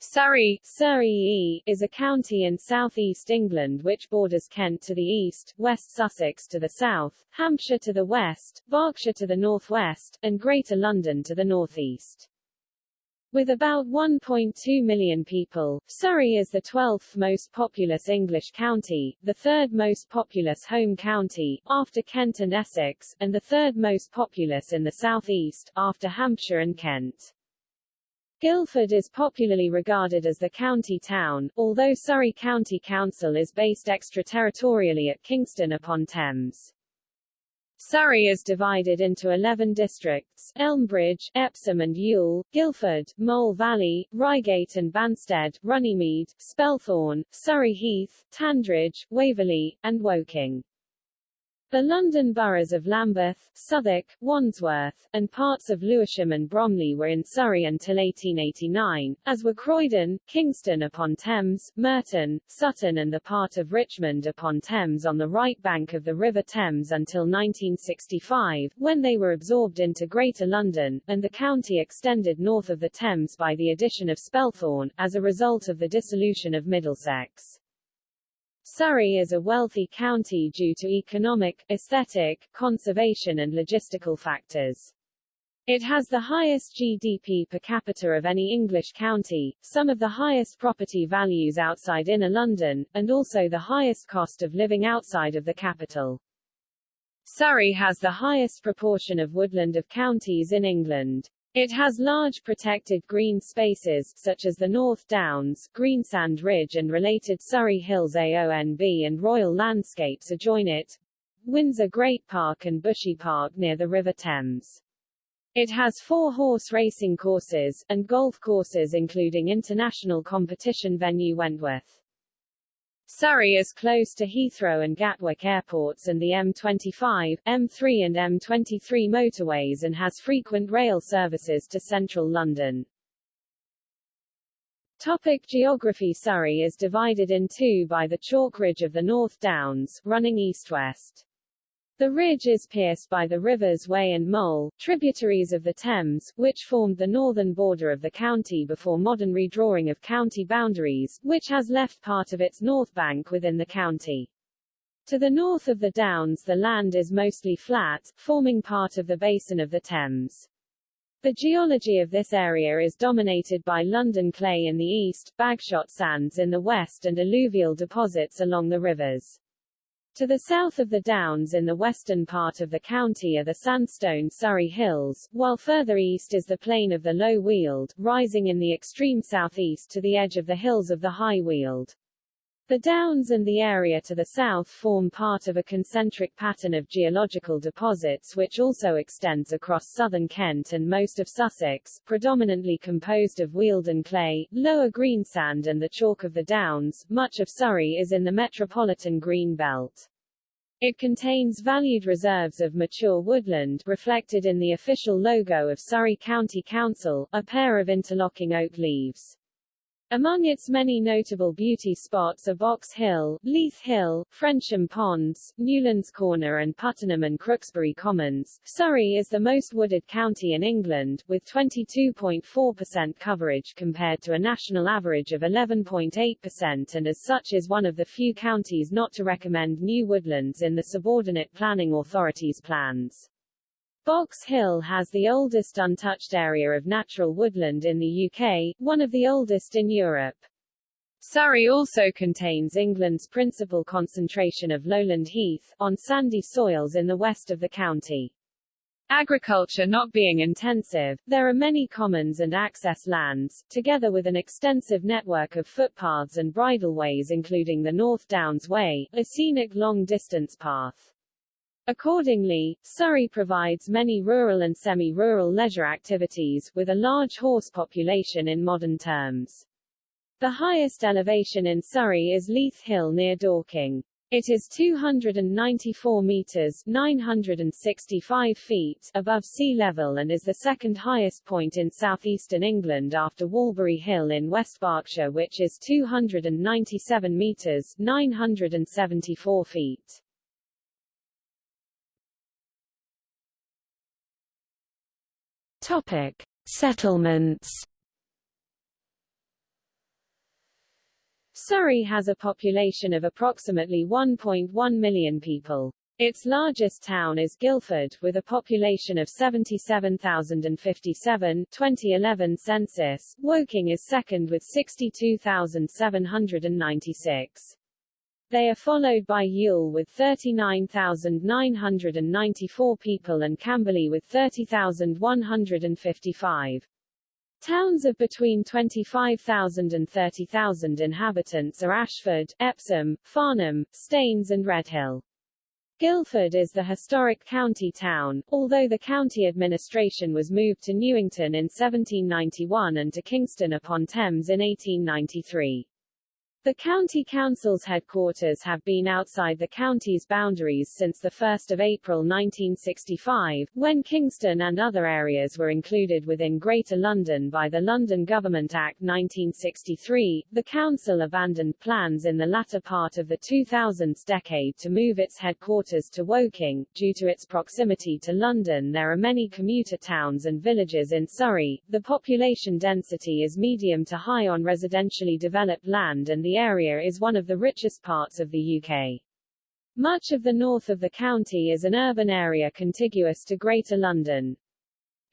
Surrey, Surrey is a county in southeast England which borders Kent to the east, West Sussex to the south, Hampshire to the west, Berkshire to the northwest, and Greater London to the northeast. With about 1.2 million people, Surrey is the 12th most populous English county, the third most populous home county, after Kent and Essex, and the third most populous in the southeast, after Hampshire and Kent. Guildford is popularly regarded as the county town, although Surrey County Council is based extraterritorially at Kingston upon Thames. Surrey is divided into 11 districts, Elmbridge, Epsom and Ewell, Guildford, Mole Valley, Reigate and Banstead, Runnymede, Spelthorne, Surrey Heath, Tandridge, Waverley, and Woking. The London boroughs of Lambeth, Southwark, Wandsworth, and parts of Lewisham and Bromley were in Surrey until 1889, as were Croydon, Kingston upon Thames, Merton, Sutton and the part of Richmond upon Thames on the right bank of the River Thames until 1965, when they were absorbed into Greater London, and the county extended north of the Thames by the addition of Spelthorne, as a result of the dissolution of Middlesex. Surrey is a wealthy county due to economic, aesthetic, conservation and logistical factors. It has the highest GDP per capita of any English county, some of the highest property values outside inner London, and also the highest cost of living outside of the capital. Surrey has the highest proportion of woodland of counties in England. It has large protected green spaces, such as the North Downs, Greensand Ridge and related Surrey Hills AONB and Royal Landscapes adjoin it, Windsor Great Park and Bushy Park near the River Thames. It has four horse racing courses, and golf courses including international competition venue Wentworth. Surrey is close to Heathrow and Gatwick airports and the M25, M3 and M23 motorways and has frequent rail services to central London. Topic geography Surrey is divided in two by the chalk ridge of the North Downs, running east-west. The ridge is pierced by the rivers Wey and Mole, tributaries of the Thames, which formed the northern border of the county before modern redrawing of county boundaries, which has left part of its north bank within the county. To the north of the Downs the land is mostly flat, forming part of the basin of the Thames. The geology of this area is dominated by London clay in the east, Bagshot sands in the west and alluvial deposits along the rivers. To the south of the Downs in the western part of the county are the sandstone Surrey Hills, while further east is the plain of the Low Weald, rising in the extreme southeast to the edge of the hills of the High Weald. The Downs and the area to the south form part of a concentric pattern of geological deposits which also extends across southern Kent and most of Sussex, predominantly composed of Wealden clay, lower greensand and the chalk of the Downs. Much of Surrey is in the metropolitan green belt. It contains valued reserves of mature woodland, reflected in the official logo of Surrey County Council, a pair of interlocking oak leaves. Among its many notable beauty spots are Box Hill, Leith Hill, Frensham Ponds, Newlands Corner and Puttenham and Crooksbury Commons. Surrey is the most wooded county in England, with 22.4% coverage compared to a national average of 11.8% and as such is one of the few counties not to recommend new woodlands in the subordinate planning authorities' plans. Box Hill has the oldest untouched area of natural woodland in the UK, one of the oldest in Europe. Surrey also contains England's principal concentration of lowland heath, on sandy soils in the west of the county. Agriculture not being intensive, there are many commons and access lands, together with an extensive network of footpaths and bridleways including the North Downs Way, a scenic long-distance path. Accordingly, Surrey provides many rural and semi-rural leisure activities, with a large horse population in modern terms. The highest elevation in Surrey is Leith Hill near Dorking. It is 294 meters 965 feet above sea level and is the second highest point in southeastern England after Walbury Hill in West Berkshire which is 297 meters 974 feet. Topic: Settlements. Surrey has a population of approximately 1.1 million people. Its largest town is Guildford, with a population of 77,057 2011 census. Woking is second with 62,796. They are followed by Ewell with 39,994 people and Camberley with 30,155. Towns of between 25,000 and 30,000 inhabitants are Ashford, Epsom, Farnham, Staines and Redhill. Guildford is the historic county town, although the county administration was moved to Newington in 1791 and to Kingston upon Thames in 1893. The county council's headquarters have been outside the county's boundaries since 1 April 1965, when Kingston and other areas were included within Greater London by the London Government Act 1963. The council abandoned plans in the latter part of the 2000s decade to move its headquarters to Woking. Due to its proximity to London there are many commuter towns and villages in Surrey. The population density is medium to high on residentially developed land and the area is one of the richest parts of the UK. Much of the north of the county is an urban area contiguous to Greater London.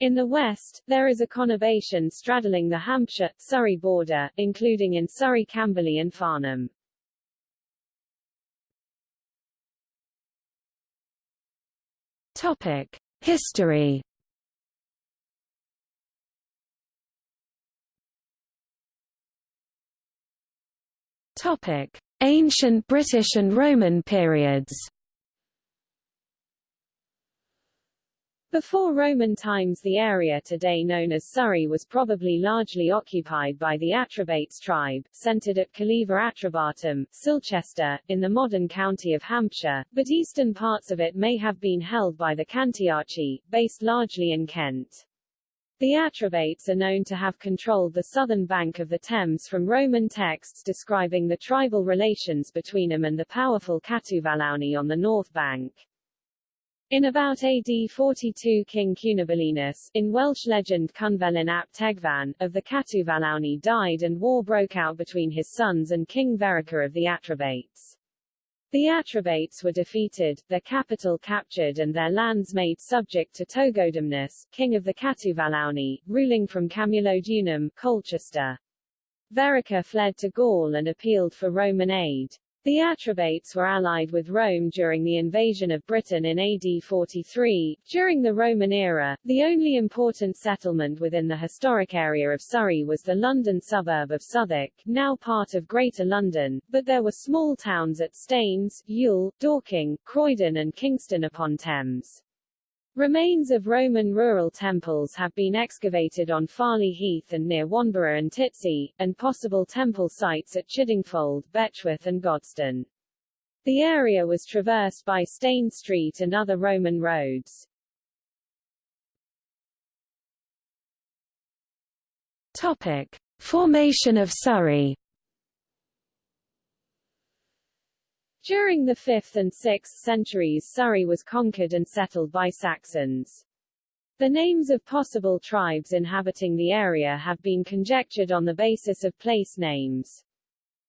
In the west, there is a conurbation straddling the Hampshire-Surrey border, including in Surrey Camberley and Farnham. Topic. History Topic: Ancient British and Roman periods. Before Roman times the area today known as Surrey was probably largely occupied by the Atrebates tribe, centered at Calleva Atrebatum, Silchester, in the modern county of Hampshire, but eastern parts of it may have been held by the Cantiaci, based largely in Kent. The Atrebates are known to have controlled the southern bank of the Thames from Roman texts describing the tribal relations between them and the powerful Catuvellauni on the north bank. In about AD 42 King Cunobelinus, in Welsh legend Cynfelyn ap Tegvan, of the Catuvellauni died and war broke out between his sons and King Verica of the Atrebates. The Atrebates were defeated, their capital captured and their lands made subject to Togodumnus, king of the Catuvellauni, ruling from Camulodunum, Colchester. Verica fled to Gaul and appealed for Roman aid. The Atrebates were allied with Rome during the invasion of Britain in AD 43. During the Roman era, the only important settlement within the historic area of Surrey was the London suburb of Southwark, now part of Greater London, but there were small towns at Staines, Ewell, Dorking, Croydon and Kingston upon Thames. Remains of Roman rural temples have been excavated on Farley Heath and near Wanborough and Titsey, and possible temple sites at Chiddingfold, Betchworth and Godstone. The area was traversed by Stane Street and other Roman roads. Topic. Formation of Surrey During the 5th and 6th centuries Surrey was conquered and settled by Saxons. The names of possible tribes inhabiting the area have been conjectured on the basis of place names.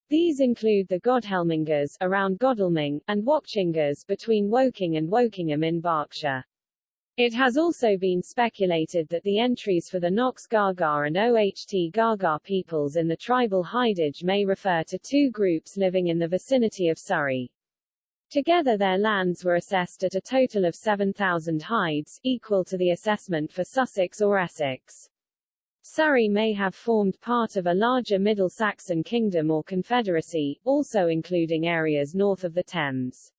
These include the Godhelmingas around Godalming, and Wakchingers between Woking and Wokingham in Berkshire. It has also been speculated that the entries for the Noxgaga and Ohtgaga peoples in the tribal hidage may refer to two groups living in the vicinity of Surrey. Together their lands were assessed at a total of 7,000 hides, equal to the assessment for Sussex or Essex. Surrey may have formed part of a larger Middle Saxon kingdom or confederacy, also including areas north of the Thames.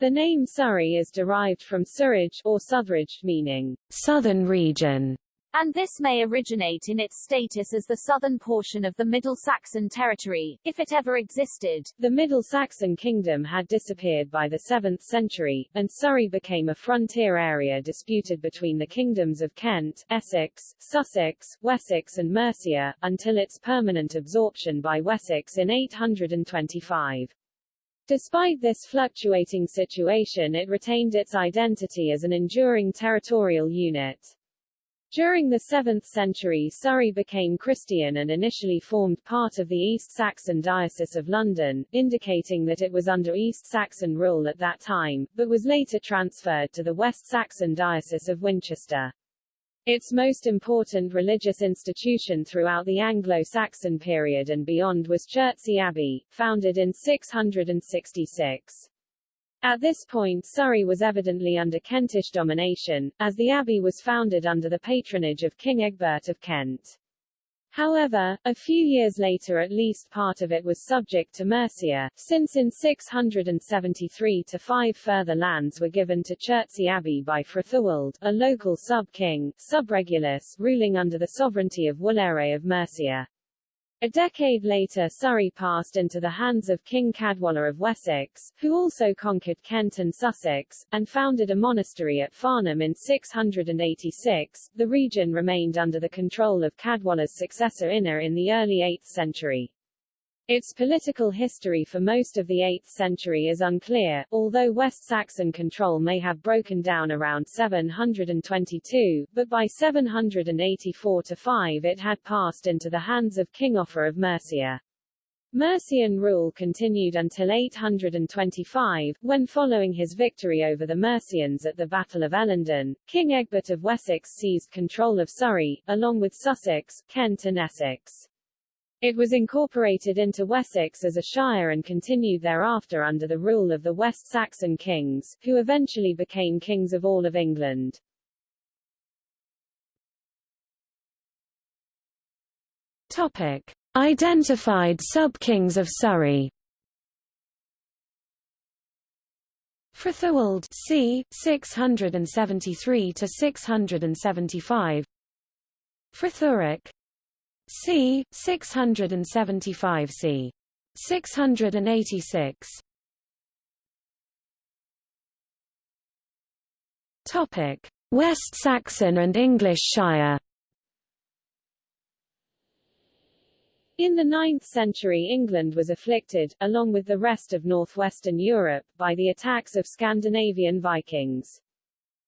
The name Surrey is derived from Surridge, or Southridge, meaning southern region, and this may originate in its status as the southern portion of the Middle Saxon territory, if it ever existed. The Middle Saxon kingdom had disappeared by the 7th century, and Surrey became a frontier area disputed between the kingdoms of Kent, Essex, Sussex, Wessex and Mercia, until its permanent absorption by Wessex in 825. Despite this fluctuating situation it retained its identity as an enduring territorial unit. During the 7th century Surrey became Christian and initially formed part of the East Saxon Diocese of London, indicating that it was under East Saxon rule at that time, but was later transferred to the West Saxon Diocese of Winchester. Its most important religious institution throughout the Anglo-Saxon period and beyond was Chertsey Abbey, founded in 666. At this point Surrey was evidently under Kentish domination, as the abbey was founded under the patronage of King Egbert of Kent. However, a few years later at least part of it was subject to Mercia, since in 673 to five further lands were given to Chertsey Abbey by Frithioald, a local sub-king, subregulus, ruling under the sovereignty of Wulfhere of Mercia. A decade later Surrey passed into the hands of King Caedwalla of Wessex, who also conquered Kent and Sussex, and founded a monastery at Farnham in 686. The region remained under the control of Caedwalla's successor Ine in the early 8th century. Its political history for most of the 8th century is unclear, although West Saxon control may have broken down around 722, but by 784-5 it had passed into the hands of King Offa of Mercia. Mercian rule continued until 825, when following his victory over the Mercians at the Battle of Ellendun, King Egbert of Wessex seized control of Surrey, along with Sussex, Kent and Essex. It was incorporated into Wessex as a shire and continued thereafter under the rule of the West Saxon kings, who eventually became kings of all of England. Topic. Identified sub-kings of Surrey Frithioald c. 673 to 675 Frithuric c. 675 c. 686 Topic: West Saxon and English Shire. In the 9th century England was afflicted, along with the rest of northwestern Europe, by the attacks of Scandinavian Vikings.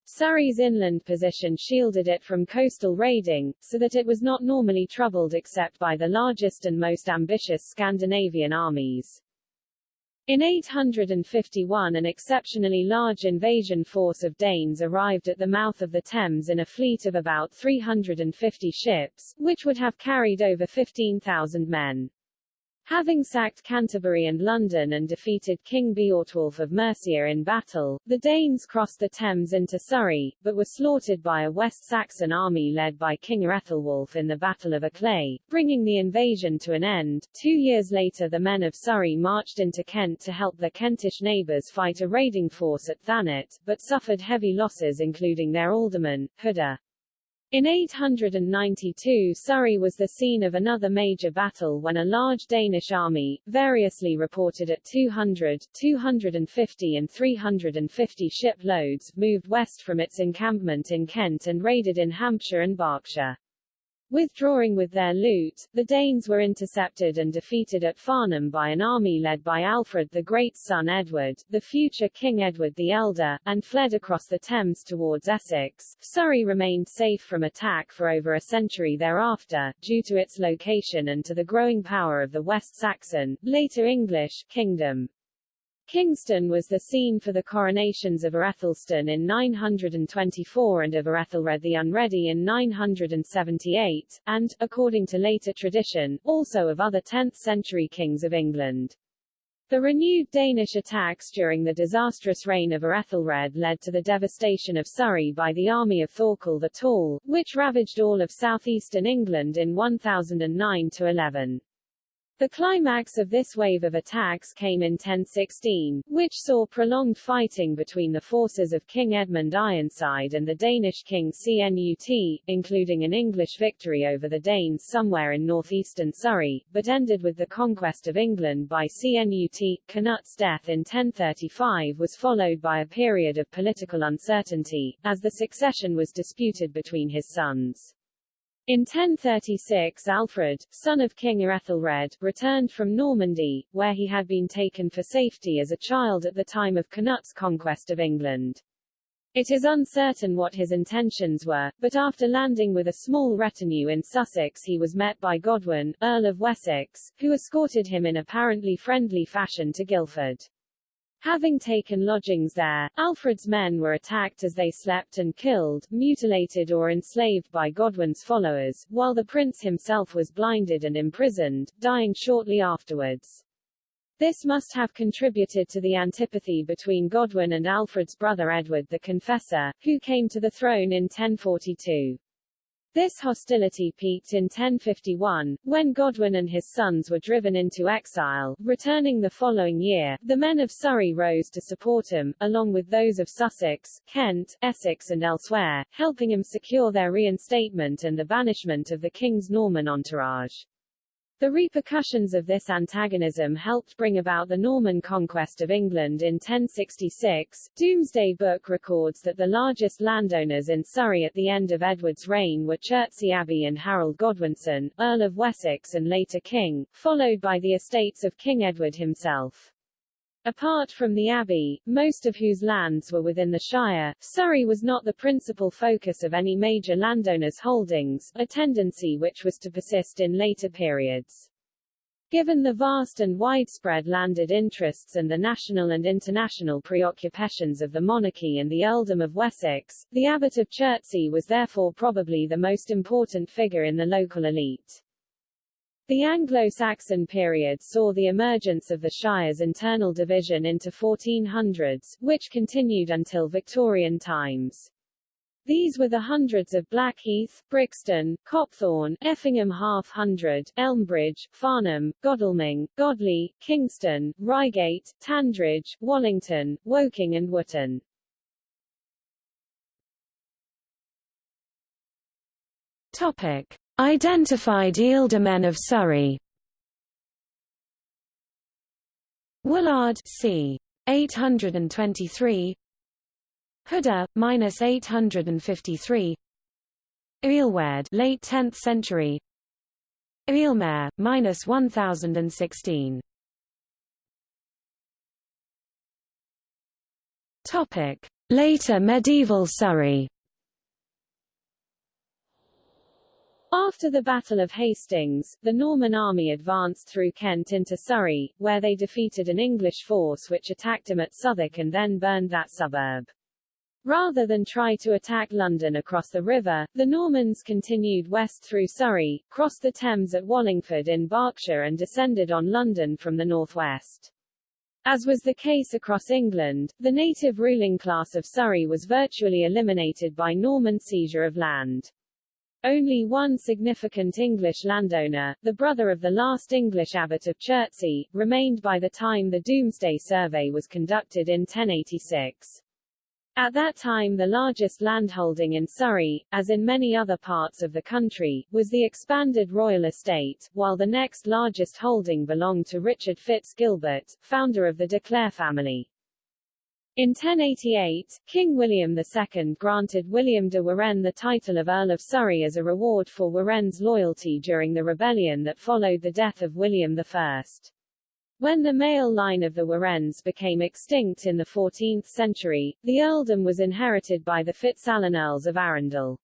Surrey's inland position shielded it from coastal raiding, so that it was not normally troubled except by the largest and most ambitious Scandinavian armies. In 851 an exceptionally large invasion force of Danes arrived at the mouth of the Thames in a fleet of about 350 ships, which would have carried over 15,000 men. Having sacked Canterbury and London and defeated King Beorhtwulf of Mercia in battle, the Danes crossed the Thames into Surrey, but were slaughtered by a West Saxon army led by King Aethelwulf in the Battle of Aclea, bringing the invasion to an end. Two years later the men of Surrey marched into Kent to help their Kentish neighbours fight a raiding force at Thanet, but suffered heavy losses including their alderman, Huda. In 892 Surrey was the scene of another major battle when a large Danish army, variously reported at 200, 250 and 350 shiploads, moved west from its encampment in Kent and raided in Hampshire and Berkshire. Withdrawing with their loot, the Danes were intercepted and defeated at Farnham by an army led by Alfred the Great's son Edward, the future King Edward the Elder, and fled across the Thames towards Essex. Surrey remained safe from attack for over a century thereafter, due to its location and to the growing power of the West Saxon, later English, kingdom. Kingston was the scene for the coronations of Aethelstan in 924 and of Aethelred the Unready in 978, and, according to later tradition, also of other 10th-century kings of England. The renewed Danish attacks during the disastrous reign of Aethelred led to the devastation of Surrey by the army of Thorkel the Tall, which ravaged all of southeastern England in 1009-11. The climax of this wave of attacks came in 1016, which saw prolonged fighting between the forces of King Edmund Ironside and the Danish king Cnut, including an English victory over the Danes somewhere in northeastern Surrey, but ended with the conquest of England by Cnut. Canut's death in 1035 was followed by a period of political uncertainty, as the succession was disputed between his sons. In 1036 Alfred, son of King Ethelred, returned from Normandy, where he had been taken for safety as a child at the time of Canut's conquest of England. It is uncertain what his intentions were, but after landing with a small retinue in Sussex he was met by Godwin, Earl of Wessex, who escorted him in apparently friendly fashion to Guildford. Having taken lodgings there, Alfred's men were attacked as they slept and killed, mutilated or enslaved by Godwin's followers, while the prince himself was blinded and imprisoned, dying shortly afterwards. This must have contributed to the antipathy between Godwin and Alfred's brother Edward the Confessor, who came to the throne in 1042. This hostility peaked in 1051, when Godwin and his sons were driven into exile. Returning the following year, the men of Surrey rose to support him, along with those of Sussex, Kent, Essex and elsewhere, helping him secure their reinstatement and the banishment of the king's Norman entourage. The repercussions of this antagonism helped bring about the Norman conquest of England in 1066. Domesday Book records that the largest landowners in Surrey at the end of Edward's reign were Chertsey Abbey and Harold Godwinson, Earl of Wessex and later King, followed by the estates of King Edward himself. Apart from the abbey, most of whose lands were within the shire, Surrey was not the principal focus of any major landowners' holdings, a tendency which was to persist in later periods. Given the vast and widespread landed interests and the national and international preoccupations of the monarchy and the earldom of Wessex, the abbot of Chertsey was therefore probably the most important figure in the local elite. The Anglo-Saxon period saw the emergence of the Shire's internal division into 1400s, which continued until Victorian times. These were the hundreds of Blackheath, Brixton, Copthorne, Effingham Half Hundred, Elmbridge, Farnham, Godalming, Godley, Kingston, Reigate, Tandridge, Wallington, Woking and Wootton. Topic. Identified ealdormen of Surrey. Willard c. 823 Huda, minus 853 Ealward late 10th century. Ealmer, minus 1016 Topic. Later medieval Surrey After the Battle of Hastings, the Norman army advanced through Kent into Surrey, where they defeated an English force which attacked them at Southwark and then burned that suburb. Rather than try to attack London across the river, the Normans continued west through Surrey, crossed the Thames at Wallingford in Berkshire and descended on London from the northwest. As was the case across England, the native ruling class of Surrey was virtually eliminated by Norman seizure of land. Only one significant English landowner, the brother of the last English abbot of Chertsey, remained by the time the Domesday Survey was conducted in 1086. At that time the largest landholding in Surrey, as in many other parts of the country, was the expanded royal estate, while the next largest holding belonged to Richard Fitz Gilbert, founder of the de Clare family. In 1088, King William II granted William de Warenne the title of Earl of Surrey as a reward for Warenne's loyalty during the rebellion that followed the death of William I. When the male line of the Warennes became extinct in the 14th century, the earldom was inherited by the FitzAlan Earls of Arundel.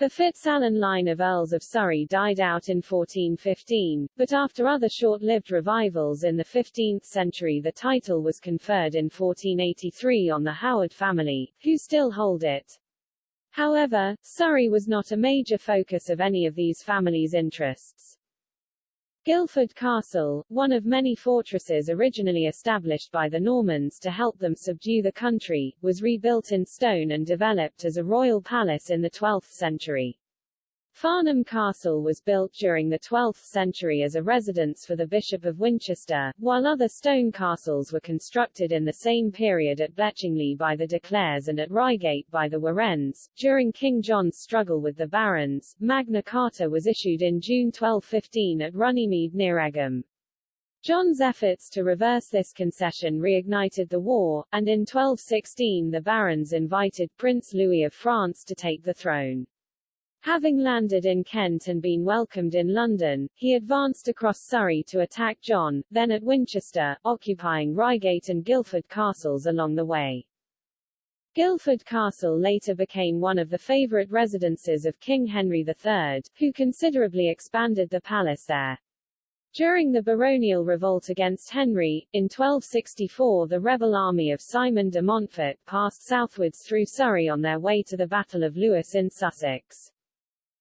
The FitzAlan line of Earls of Surrey died out in 1415, but after other short-lived revivals in the 15th century the title was conferred in 1483 on the Howard family, who still hold it. However, Surrey was not a major focus of any of these families' interests. Guildford Castle, one of many fortresses originally established by the Normans to help them subdue the country, was rebuilt in stone and developed as a royal palace in the 12th century. Farnham Castle was built during the 12th century as a residence for the Bishop of Winchester, while other stone castles were constructed in the same period at Bletchingley by the De Clares and at Reigate by the Warennes. During King John's struggle with the barons, Magna Carta was issued in June 1215 at Runnymede near Egham. John's efforts to reverse this concession reignited the war, and in 1216 the barons invited Prince Louis of France to take the throne. Having landed in Kent and been welcomed in London, he advanced across Surrey to attack John, then at Winchester, occupying Reigate and Guildford castles along the way. Guildford Castle later became one of the favourite residences of King Henry III, who considerably expanded the palace there. During the baronial revolt against Henry, in 1264 the rebel army of Simon de Montfort passed southwards through Surrey on their way to the Battle of Lewes in Sussex.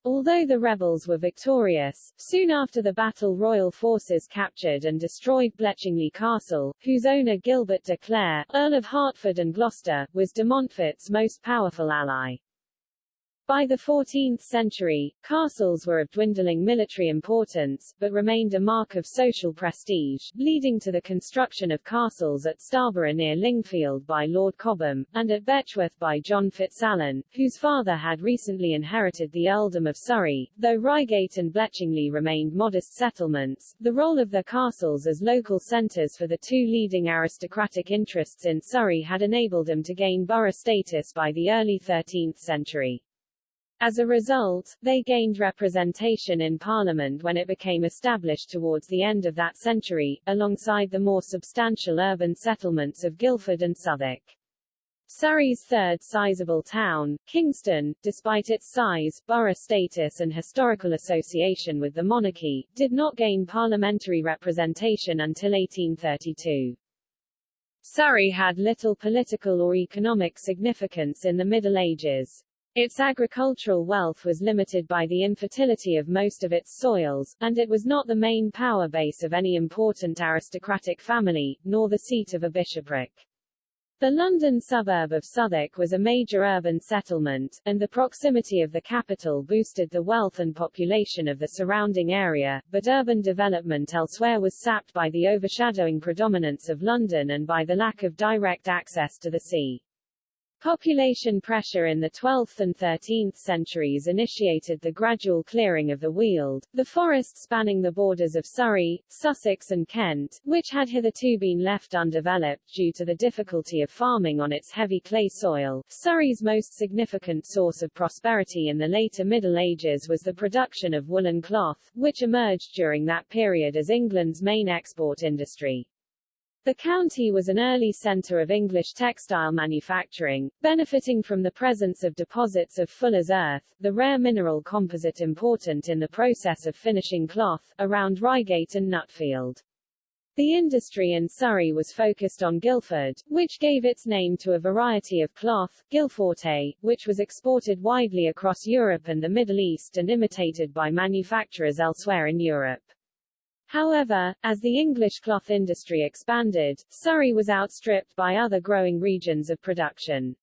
Although the rebels were victorious, soon after the battle royal forces captured and destroyed Bletchingley Castle, whose owner Gilbert de Clare, Earl of Hertford and Gloucester, was de Montfort's most powerful ally. By the 14th century, castles were of dwindling military importance, but remained a mark of social prestige, leading to the construction of castles at Starborough near Lingfield by Lord Cobham, and at Betchworth by John Fitzalan, whose father had recently inherited the earldom of Surrey. Though Reigate and Bletchingley remained modest settlements, the role of their castles as local centres for the two leading aristocratic interests in Surrey had enabled them to gain borough status by the early 13th century. As a result, they gained representation in Parliament when it became established towards the end of that century, alongside the more substantial urban settlements of Guildford and Southwark. Surrey's third sizable town, Kingston, despite its size, borough status and historical association with the monarchy, did not gain parliamentary representation until 1832. Surrey had little political or economic significance in the Middle Ages. Its agricultural wealth was limited by the infertility of most of its soils, and it was not the main power base of any important aristocratic family, nor the seat of a bishopric. The London suburb of Southwark was a major urban settlement, and the proximity of the capital boosted the wealth and population of the surrounding area, but urban development elsewhere was sapped by the overshadowing predominance of London and by the lack of direct access to the sea. Population pressure in the 12th and 13th centuries initiated the gradual clearing of the Weald, the forest spanning the borders of Surrey, Sussex and Kent, which had hitherto been left undeveloped due to the difficulty of farming on its heavy clay soil. Surrey's most significant source of prosperity in the later Middle Ages was the production of woolen cloth, which emerged during that period as England's main export industry. The county was an early centre of English textile manufacturing, benefiting from the presence of deposits of fuller's earth, the rare mineral composite important in the process of finishing cloth, around Reigate and Nutfield. The industry in Surrey was focused on Guildford, which gave its name to a variety of cloth, Guilforte, which was exported widely across Europe and the Middle East and imitated by manufacturers elsewhere in Europe. However, as the English cloth industry expanded, Surrey was outstripped by other growing regions of production.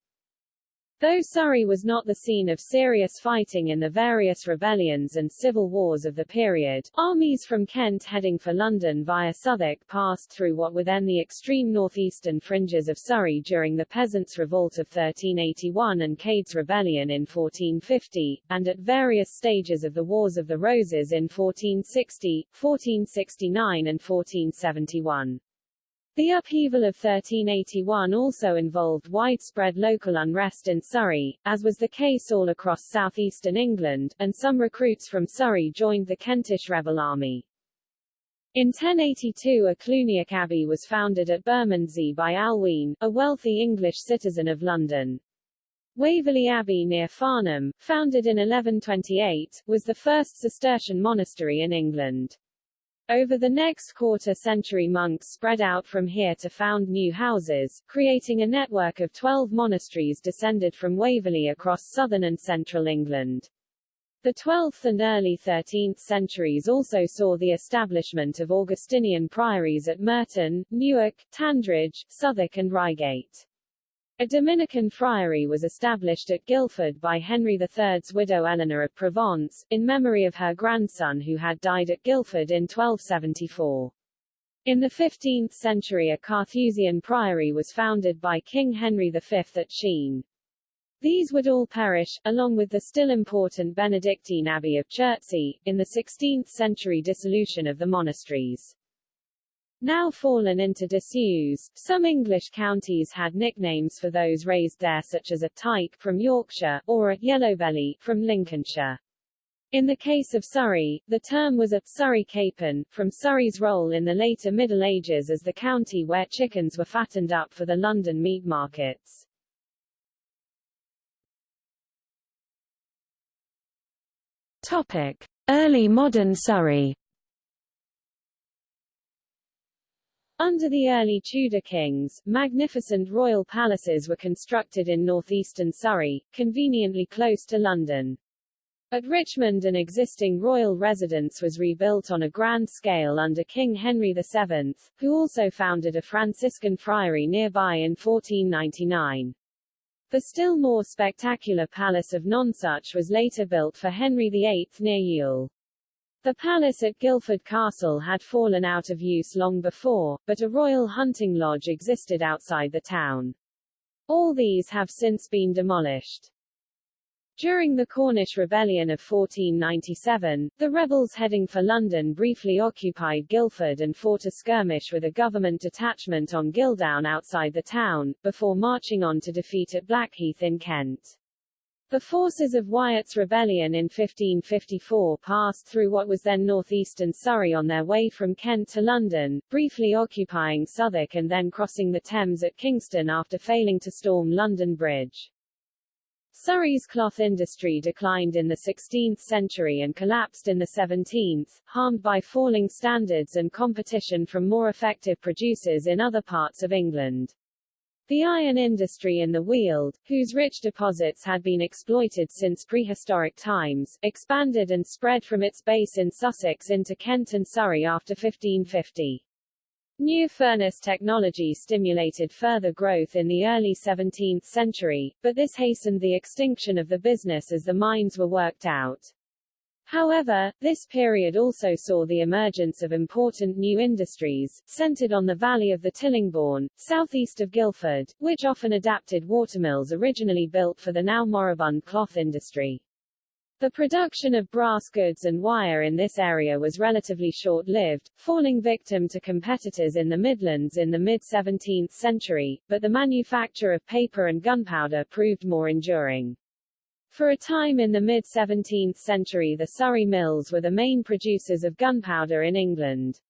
Though Surrey was not the scene of serious fighting in the various rebellions and civil wars of the period, armies from Kent heading for London via Southwark passed through what were then the extreme northeastern fringes of Surrey during the Peasants' Revolt of 1381 and Cade's Rebellion in 1450, and at various stages of the Wars of the Roses in 1460, 1469 and 1471. The upheaval of 1381 also involved widespread local unrest in Surrey, as was the case all across southeastern England, and some recruits from Surrey joined the Kentish rebel army. In 1082 a Cluniac abbey was founded at Bermondsey by Alwyn, a wealthy English citizen of London. Waverley Abbey near Farnham, founded in 1128, was the first Cistercian monastery in England. Over the next quarter century monks spread out from here to found new houses, creating a network of twelve monasteries descended from Waverley across southern and central England. The 12th and early 13th centuries also saw the establishment of Augustinian priories at Merton, Newark, Tandridge, Southwark and Reigate. A Dominican friary was established at Guildford by Henry III's widow Eleanor of Provence, in memory of her grandson who had died at Guildford in 1274. In the 15th century a Carthusian priory was founded by King Henry V at Sheen. These would all perish, along with the still important Benedictine Abbey of Chertsey, in the 16th century dissolution of the monasteries now fallen into disuse. Some English counties had nicknames for those raised there such as a tyke from Yorkshire, or a yellowbelly from Lincolnshire. In the case of Surrey, the term was a Surrey capon, from Surrey's role in the later Middle Ages as the county where chickens were fattened up for the London meat markets. Topic. Early modern Surrey Under the early Tudor kings, magnificent royal palaces were constructed in northeastern Surrey, conveniently close to London. At Richmond an existing royal residence was rebuilt on a grand scale under King Henry VII, who also founded a Franciscan friary nearby in 1499. The still more spectacular Palace of Nonsuch was later built for Henry VIII near Ewell. The palace at Guildford Castle had fallen out of use long before, but a royal hunting lodge existed outside the town. All these have since been demolished. During the Cornish Rebellion of 1497, the rebels heading for London briefly occupied Guildford and fought a skirmish with a government detachment on Guildown outside the town, before marching on to defeat at Blackheath in Kent. The forces of Wyatt's rebellion in 1554 passed through what was then northeastern Surrey on their way from Kent to London, briefly occupying Southwark and then crossing the Thames at Kingston after failing to storm London Bridge. Surrey's cloth industry declined in the 16th century and collapsed in the 17th, harmed by falling standards and competition from more effective producers in other parts of England. The iron industry in the Weald, whose rich deposits had been exploited since prehistoric times, expanded and spread from its base in Sussex into Kent and Surrey after 1550. New furnace technology stimulated further growth in the early 17th century, but this hastened the extinction of the business as the mines were worked out. However, this period also saw the emergence of important new industries, centered on the valley of the Tillingbourne, southeast of Guildford, which often adapted watermills originally built for the now moribund cloth industry. The production of brass goods and wire in this area was relatively short-lived, falling victim to competitors in the Midlands in the mid-17th century, but the manufacture of paper and gunpowder proved more enduring. For a time in the mid-17th century the Surrey mills were the main producers of gunpowder in England.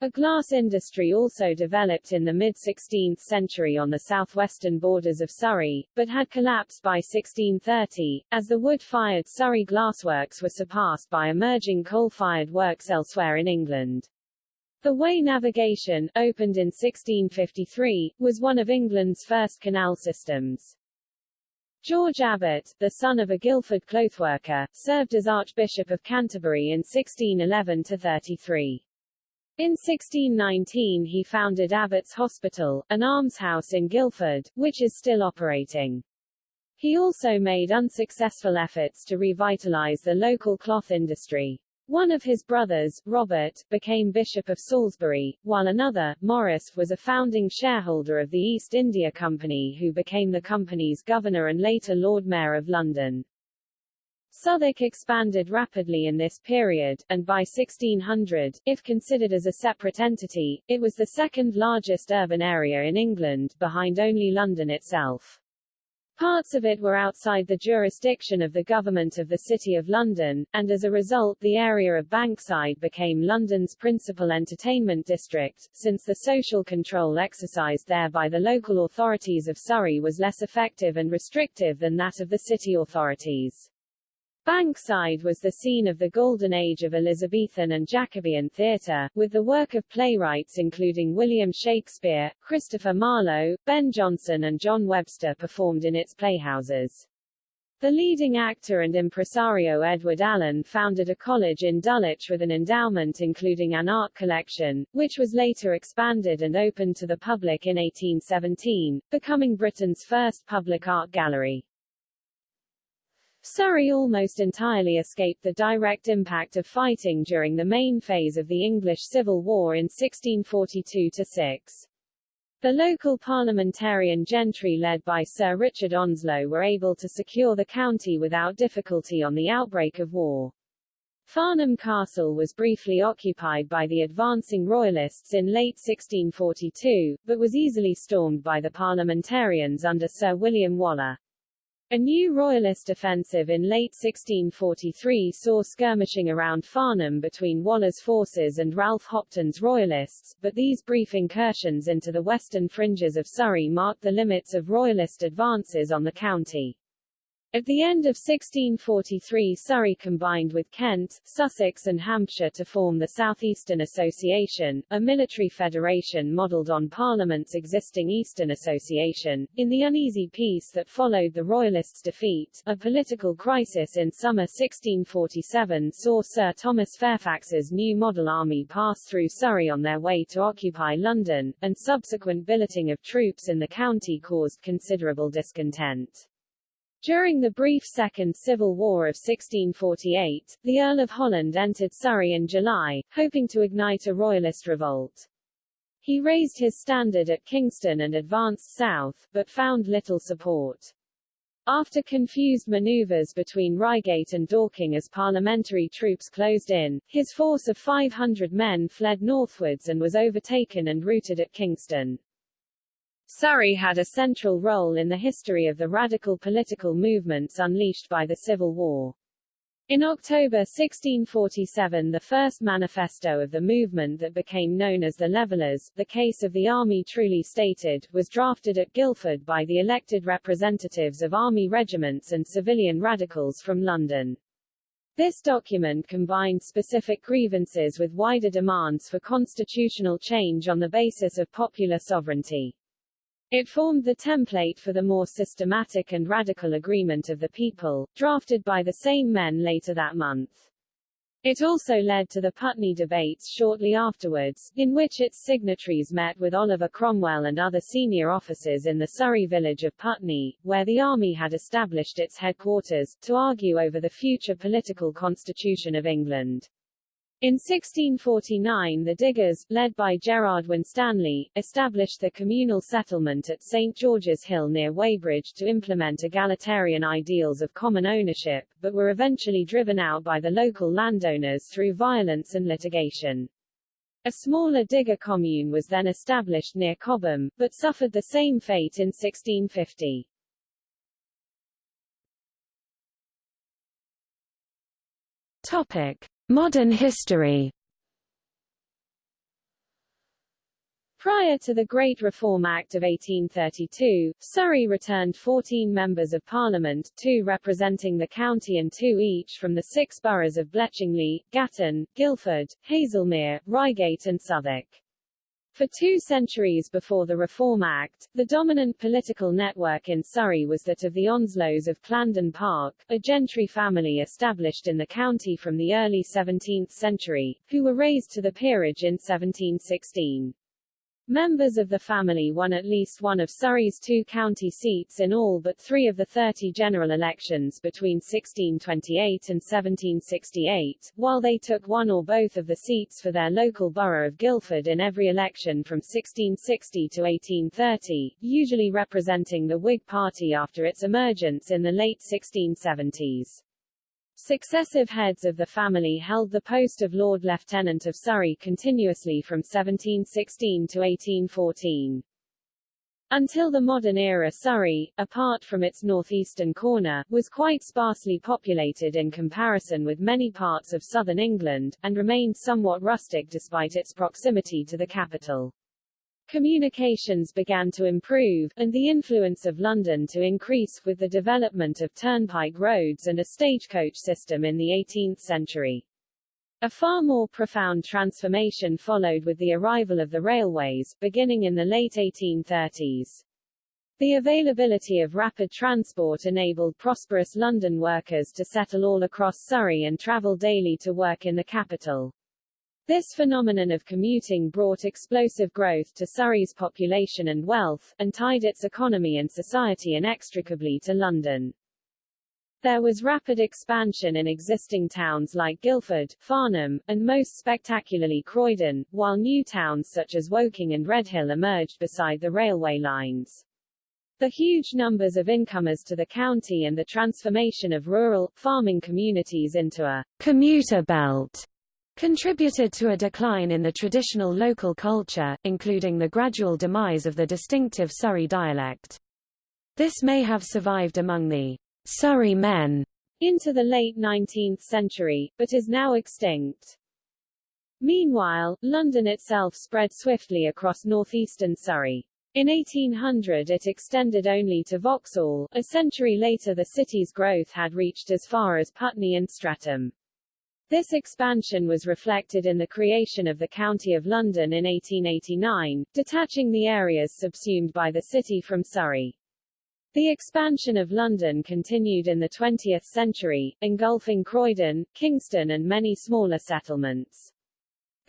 A glass industry also developed in the mid-16th century on the southwestern borders of Surrey, but had collapsed by 1630, as the wood-fired Surrey glassworks were surpassed by emerging coal-fired works elsewhere in England. The Wey navigation, opened in 1653, was one of England's first canal systems. George Abbot, the son of a Guildford clothworker, served as Archbishop of Canterbury in 1611-33. In 1619 he founded Abbot's Hospital, an almshouse in Guildford, which is still operating. He also made unsuccessful efforts to revitalize the local cloth industry. One of his brothers, Robert, became Bishop of Salisbury, while another, Maurice, was a founding shareholder of the East India Company who became the company's governor and later Lord Mayor of London. Southwark expanded rapidly in this period, and by 1600, if considered as a separate entity, it was the second largest urban area in England, behind only London itself. Parts of it were outside the jurisdiction of the government of the City of London, and as a result the area of Bankside became London's principal entertainment district, since the social control exercised there by the local authorities of Surrey was less effective and restrictive than that of the city authorities. Bankside was the scene of the golden age of Elizabethan and Jacobean theatre, with the work of playwrights including William Shakespeare, Christopher Marlowe, Ben Jonson and John Webster performed in its playhouses. The leading actor and impresario Edward Alleyn founded a college in Dulwich with an endowment including an art collection, which was later expanded and opened to the public in 1817, becoming Britain's first public art gallery. Surrey almost entirely escaped the direct impact of fighting during the main phase of the English Civil War in 1642-6. The local parliamentarian gentry led by Sir Richard Onslow were able to secure the county without difficulty on the outbreak of war. Farnham Castle was briefly occupied by the advancing Royalists in late 1642, but was easily stormed by the parliamentarians under Sir William Waller. A new royalist offensive in late 1643 saw skirmishing around Farnham between Waller's forces and Ralph Hopton's royalists, but these brief incursions into the western fringes of Surrey marked the limits of royalist advances on the county. At the end of 1643 Surrey combined with Kent, Sussex and Hampshire to form the Southeastern Association, a military federation modelled on Parliament's existing Eastern Association. In the uneasy peace that followed the Royalists' defeat, a political crisis in summer 1647 saw Sir Thomas Fairfax's new model army pass through Surrey on their way to occupy London, and subsequent billeting of troops in the county caused considerable discontent. During the brief Second Civil War of 1648, the Earl of Holland entered Surrey in July, hoping to ignite a royalist revolt. He raised his standard at Kingston and advanced south, but found little support. After confused maneuvers between Reigate and Dorking as parliamentary troops closed in, his force of 500 men fled northwards and was overtaken and routed at Kingston. Surrey had a central role in the history of the radical political movements unleashed by the Civil War. In October 1647 the first manifesto of the movement that became known as the Levellers, the case of the army truly stated, was drafted at Guildford by the elected representatives of army regiments and civilian radicals from London. This document combined specific grievances with wider demands for constitutional change on the basis of popular sovereignty. It formed the template for the more systematic and radical agreement of the people, drafted by the same men later that month. It also led to the Putney debates shortly afterwards, in which its signatories met with Oliver Cromwell and other senior officers in the Surrey village of Putney, where the army had established its headquarters, to argue over the future political constitution of England. In 1649 the Diggers, led by Gerard Winstanley, established the communal settlement at St. George's Hill near Weybridge to implement egalitarian ideals of common ownership, but were eventually driven out by the local landowners through violence and litigation. A smaller digger commune was then established near Cobham, but suffered the same fate in 1650. Topic. Modern history Prior to the Great Reform Act of 1832, Surrey returned 14 members of Parliament, two representing the county and two each from the six boroughs of Bletchingley, Gatton, Guildford, Haslemere, Reigate and Southwark. For two centuries before the Reform Act, the dominant political network in Surrey was that of the Onslows of Clandon Park, a gentry family established in the county from the early 17th century, who were raised to the peerage in 1716. Members of the family won at least one of Surrey's two county seats in all but three of the 30 general elections between 1628 and 1768, while they took one or both of the seats for their local borough of Guildford in every election from 1660 to 1830, usually representing the Whig Party after its emergence in the late 1670s. Successive heads of the family held the post of Lord Lieutenant of Surrey continuously from 1716 to 1814. Until the modern era Surrey, apart from its northeastern corner, was quite sparsely populated in comparison with many parts of southern England, and remained somewhat rustic despite its proximity to the capital. Communications began to improve, and the influence of London to increase, with the development of turnpike roads and a stagecoach system in the 18th century. A far more profound transformation followed with the arrival of the railways, beginning in the late 1830s. The availability of rapid transport enabled prosperous London workers to settle all across Surrey and travel daily to work in the capital. This phenomenon of commuting brought explosive growth to Surrey's population and wealth, and tied its economy and society inextricably to London. There was rapid expansion in existing towns like Guildford, Farnham, and most spectacularly Croydon, while new towns such as Woking and Redhill emerged beside the railway lines. The huge numbers of incomers to the county and the transformation of rural, farming communities into a commuter belt contributed to a decline in the traditional local culture, including the gradual demise of the distinctive Surrey dialect. This may have survived among the Surrey men into the late 19th century, but is now extinct. Meanwhile, London itself spread swiftly across northeastern Surrey. In 1800 it extended only to Vauxhall, a century later the city's growth had reached as far as Putney and Streatham. This expansion was reflected in the creation of the County of London in 1889, detaching the areas subsumed by the city from Surrey. The expansion of London continued in the 20th century, engulfing Croydon, Kingston and many smaller settlements.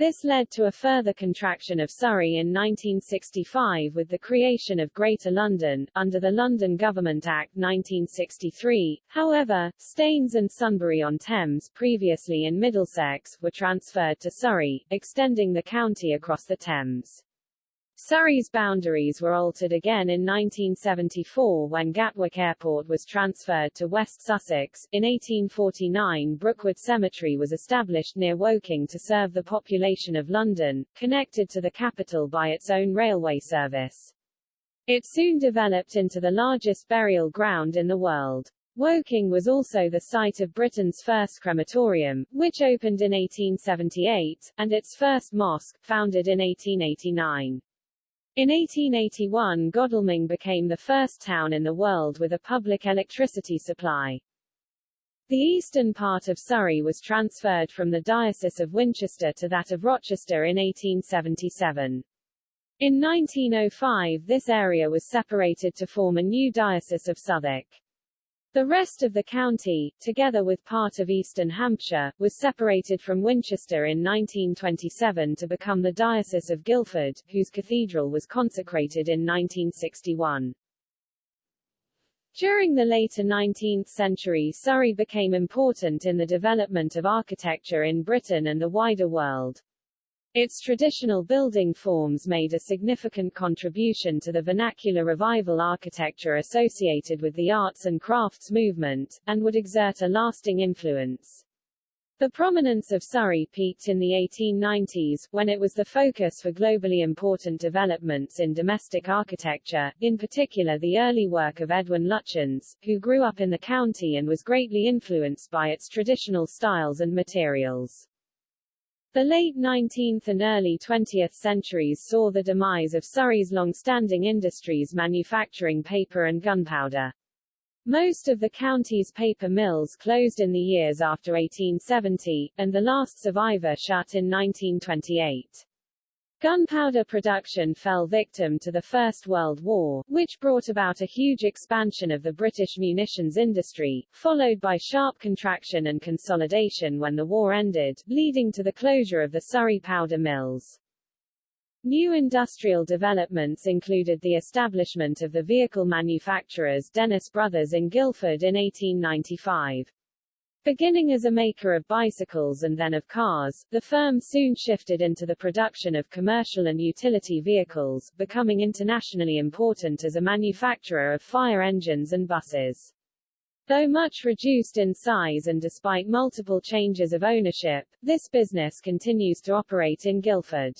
This led to a further contraction of Surrey in 1965 with the creation of Greater London, under the London Government Act 1963. However, Staines and Sunbury-on-Thames, previously in Middlesex, were transferred to Surrey, extending the county across the Thames. Surrey's boundaries were altered again in 1974 when Gatwick Airport was transferred to West Sussex. In 1849 Brookwood Cemetery was established near Woking to serve the population of London, connected to the capital by its own railway service. It soon developed into the largest burial ground in the world. Woking was also the site of Britain's first crematorium, which opened in 1878, and its first mosque, founded in 1889. In 1881 Godalming became the first town in the world with a public electricity supply. The eastern part of Surrey was transferred from the Diocese of Winchester to that of Rochester in 1877. In 1905 this area was separated to form a new Diocese of Southwark. The rest of the county, together with part of eastern Hampshire, was separated from Winchester in 1927 to become the Diocese of Guildford, whose cathedral was consecrated in 1961. During the later 19th century Surrey became important in the development of architecture in Britain and the wider world. Its traditional building forms made a significant contribution to the vernacular revival architecture associated with the arts and crafts movement, and would exert a lasting influence. The prominence of Surrey peaked in the 1890s, when it was the focus for globally important developments in domestic architecture, in particular the early work of Edwin Lutyens, who grew up in the county and was greatly influenced by its traditional styles and materials. The late 19th and early 20th centuries saw the demise of Surrey's long-standing industries manufacturing paper and gunpowder. Most of the county's paper mills closed in the years after 1870, and the last survivor shut in 1928. Gunpowder production fell victim to the First World War, which brought about a huge expansion of the British munitions industry, followed by sharp contraction and consolidation when the war ended, leading to the closure of the Surrey powder mills. New industrial developments included the establishment of the vehicle manufacturers Dennis Brothers in Guildford in 1895. Beginning as a maker of bicycles and then of cars, the firm soon shifted into the production of commercial and utility vehicles, becoming internationally important as a manufacturer of fire engines and buses. Though much reduced in size and despite multiple changes of ownership, this business continues to operate in Guildford.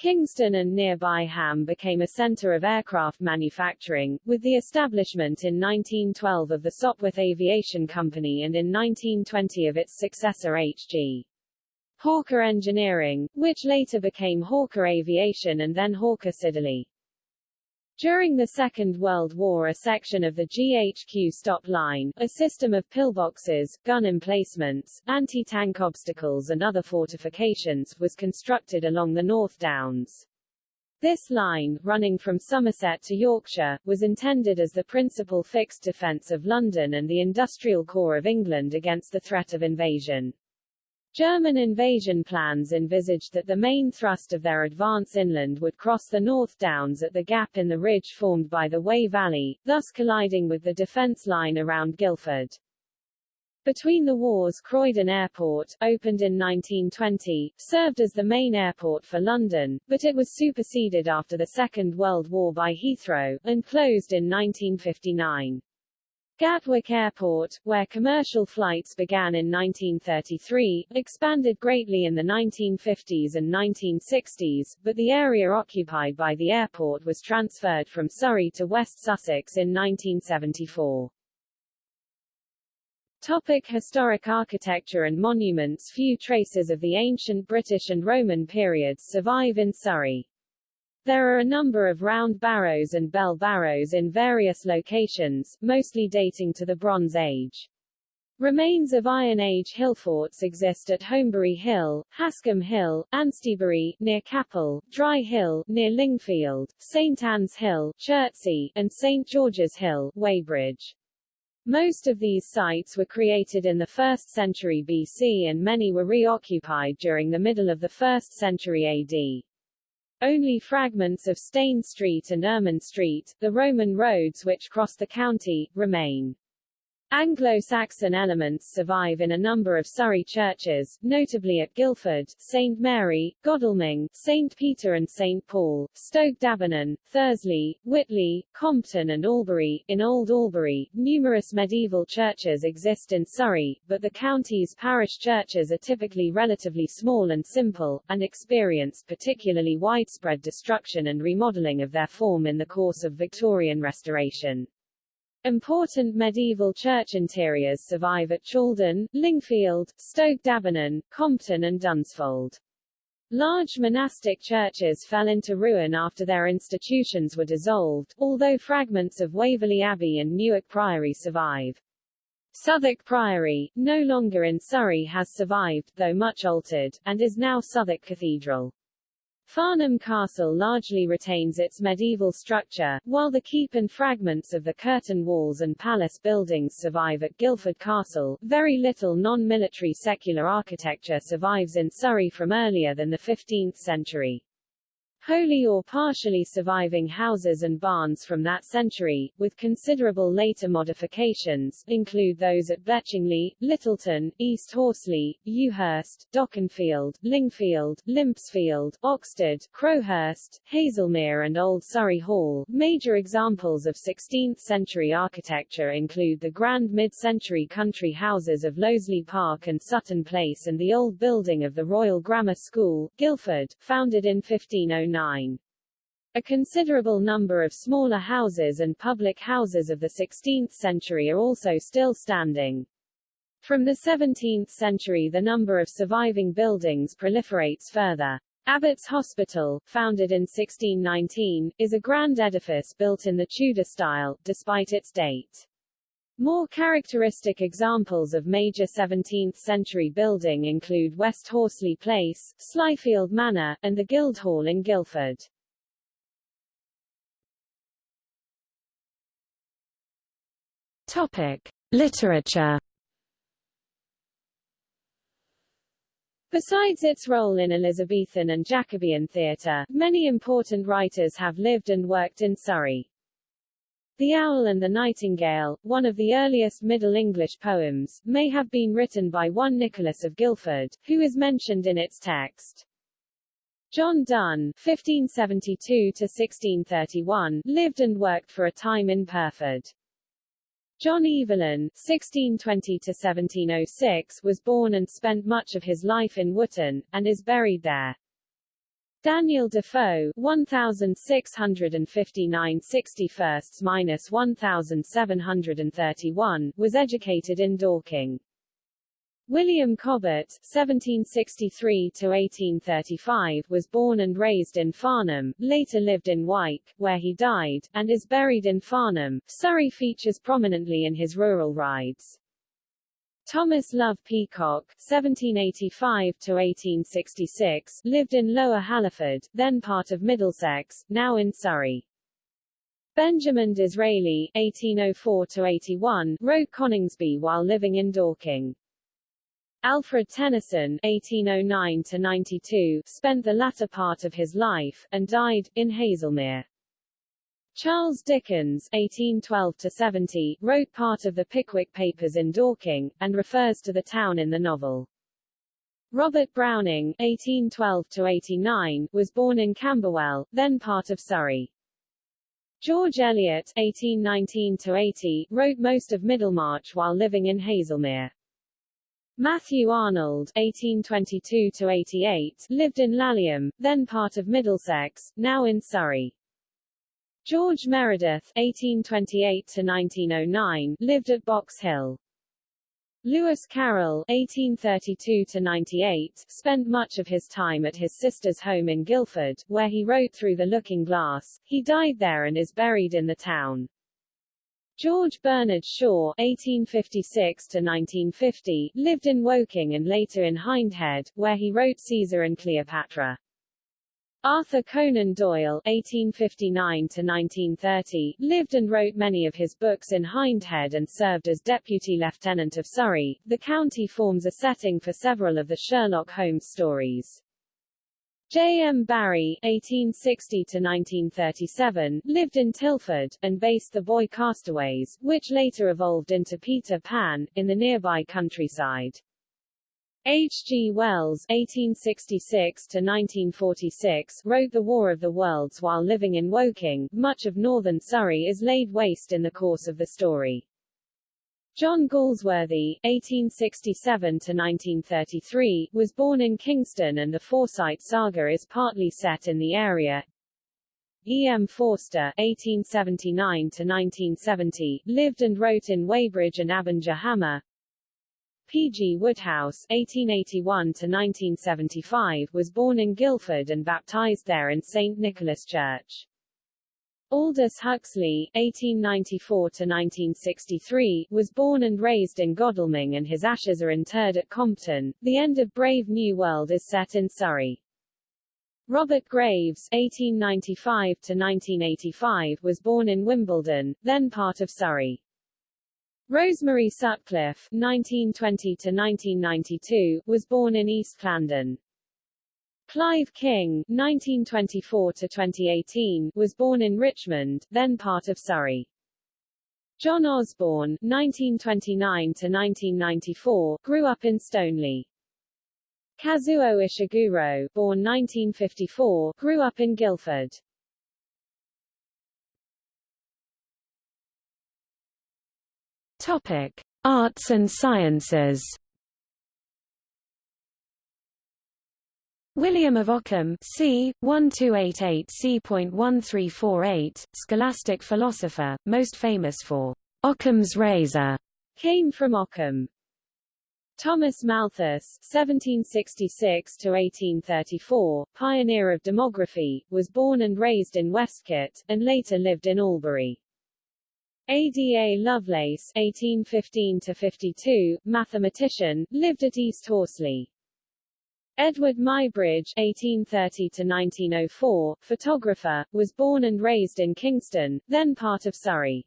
Kingston and nearby Ham became a center of aircraft manufacturing, with the establishment in 1912 of the Sopwith Aviation Company and in 1920 of its successor H.G. Hawker Engineering, which later became Hawker Aviation and then Hawker Siddeley. During the Second World War a section of the GHQ stop line, a system of pillboxes, gun emplacements, anti-tank obstacles and other fortifications, was constructed along the North Downs. This line, running from Somerset to Yorkshire, was intended as the principal fixed defence of London and the industrial core of England against the threat of invasion. German invasion plans envisaged that the main thrust of their advance inland would cross the North Downs at the gap in the ridge formed by the Wey Valley, thus colliding with the defence line around Guildford. Between the wars Croydon Airport, opened in 1920, served as the main airport for London, but it was superseded after the Second World War by Heathrow, and closed in 1959. Gatwick Airport, where commercial flights began in 1933, expanded greatly in the 1950s and 1960s, but the area occupied by the airport was transferred from Surrey to West Sussex in 1974. Topic historic architecture and monuments Few traces of the ancient British and Roman periods survive in Surrey. There are a number of round barrows and bell barrows in various locations, mostly dating to the Bronze Age. Remains of Iron Age hill forts exist at Holmbury Hill, Hascombe Hill, Anstiebury, near Capel, Dry Hill, near Lingfield, St Anne's Hill, Chertsey, and St George's Hill, Weybridge. Most of these sites were created in the 1st century BC and many were reoccupied during the middle of the 1st century AD. Only fragments of Stane Street and Ermine Street, the Roman roads which cross the county, remain. Anglo-Saxon elements survive in a number of Surrey churches, notably at Guildford, St Mary, Godalming, St Peter and St Paul, Stoke D'Abernon, Thursley, Witley, Compton and Albury. In Old Albury, numerous medieval churches exist in Surrey, but the county's parish churches are typically relatively small and simple, and experienced particularly widespread destruction and remodeling of their form in the course of Victorian restoration. Important medieval church interiors survive at Chaldon, Lingfield, Stoke D'Abernon, Compton and Dunsfold. Large monastic churches fell into ruin after their institutions were dissolved, although fragments of Waverley Abbey and Newark Priory survive. Southwark Priory, no longer in Surrey has survived, though much altered, and is now Southwark Cathedral. Farnham Castle largely retains its medieval structure, while the keep and fragments of the curtain walls and palace buildings survive at Guildford Castle. Very little non-military secular architecture survives in Surrey from earlier than the 15th century. Wholly or partially surviving houses and barns from that century, with considerable later modifications, include those at Bletchingley, Littleton, East Horsley, Ewhurst, Dockenfield, Lingfield, Limpsfield, Oxted, Crowhurst, Haslemere and Old Surrey Hall. Major examples of 16th-century architecture include the grand mid-century country houses of Loseley Park and Sutton Place and the old building of the Royal Grammar School, Guildford, founded in 1509 a considerable number of smaller houses and public houses of the 16th century are also still standing. From the 17th century the number of surviving buildings proliferates further. Abbot's Hospital, founded in 1619, is a grand edifice built in the Tudor style, despite its date. More characteristic examples of major 17th-century building include West Horsley Place, Slyfield Manor, and the Guildhall in Guildford. Topic: Literature. Besides its role in Elizabethan and Jacobean theatre, many important writers have lived and worked in Surrey. The Owl and the Nightingale, one of the earliest Middle English poems, may have been written by one Nicholas of Guildford, who is mentioned in its text. John Donne (1572–1631) lived and worked for a time in Pyrford. John Evelyn (1620–1706) was born and spent much of his life in Wootton, and is buried there. Daniel Defoe 1659 minus 1731 was educated in Dorking. William Cobbett 1763 1835 was born and raised in Farnham, later lived in Wyke, where he died, and is buried in Farnham. Surrey features prominently in his rural rides. Thomas Love Peacock (1785–1866) lived in Lower Halliford, then part of Middlesex, now in Surrey. Benjamin Disraeli (1804–81) wrote Coningsby while living in Dorking. Alfred Tennyson (1809–92) spent the latter part of his life, and died, in Haslemere. Charles Dickens (1812–70) wrote part of the Pickwick Papers in Dorking, and refers to the town in the novel. Robert Browning (1812–89) was born in Camberwell, then part of Surrey. George Eliot (1819–80) wrote most of Middlemarch while living in Haslemere. Matthew Arnold (1822–88) lived in Laleham, then part of Middlesex, now in Surrey. George Meredith (1828–1909) lived at Box Hill. Lewis Carroll (1832–98) spent much of his time at his sister's home in Guildford, where he wrote Through the Looking Glass. He died there and is buried in the town. George Bernard Shaw (1856–1950) lived in Woking and later in Hindhead, where he wrote Caesar and Cleopatra. Arthur Conan Doyle (1859–1930) lived and wrote many of his books in Hindhead and served as Deputy Lieutenant of Surrey. The county forms a setting for several of the Sherlock Holmes stories. J. M. Barrie (1860–1937) lived in Tilford and based the Boy Castaways, which later evolved into Peter Pan, in the nearby countryside. H. G. Wells (1866–1946) wrote The War of the Worlds while living in Woking. Much of northern Surrey is laid waste in the course of the story. John Galsworthy (1867–1933) was born in Kingston, and the Forsyte saga is partly set in the area. E. M. Forster (1879–1970) lived and wrote in Weybridge and Abinger Hammer. P. G. Wodehouse (1881–1975) was born in Guildford and baptized there in St. Nicholas Church. Aldous Huxley (1894–1963) was born and raised in Godalming, and his ashes are interred at Compton. The end of Brave New World is set in Surrey. Robert Graves (1895–1985) was born in Wimbledon, then part of Surrey. Rosemary Sutcliff (1920–1992) was born in East Clandon. Clive King (1924–2018) was born in Richmond, then part of Surrey. John Osborne (1929–1994) grew up in Stoneleigh. Kazuo Ishiguro, born 1954, grew up in Guildford. Topic: Arts and Sciences. William of Ockham c. 1288 c.1348, scholastic philosopher, most famous for Ockham's razor, came from Ockham. Thomas Malthus (1766–1834), pioneer of demography, was born and raised in Westcott, and later lived in Albury. Ada Lovelace (1815–52), mathematician, lived at East Horsley. Eadweard Muybridge (1830–1904), photographer, was born and raised in Kingston, then part of Surrey.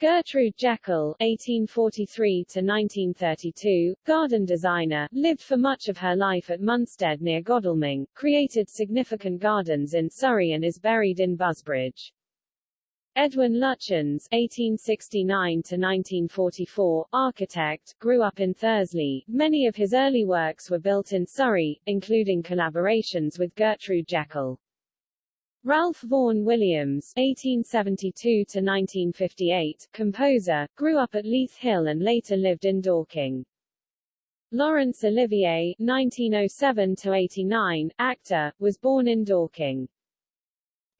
Gertrude Jekyll (1843–1932), garden designer, lived for much of her life at Munstead near Godalming, created significant gardens in Surrey and is buried in Busbridge. Edwin Lutyens (1869–1944), architect, grew up in Thursley. Many of his early works were built in Surrey, including collaborations with Gertrude Jekyll. Ralph Vaughan Williams (1872–1958), composer, grew up at Leith Hill and later lived in Dorking. Laurence Olivier (1907–89), actor, was born in Dorking.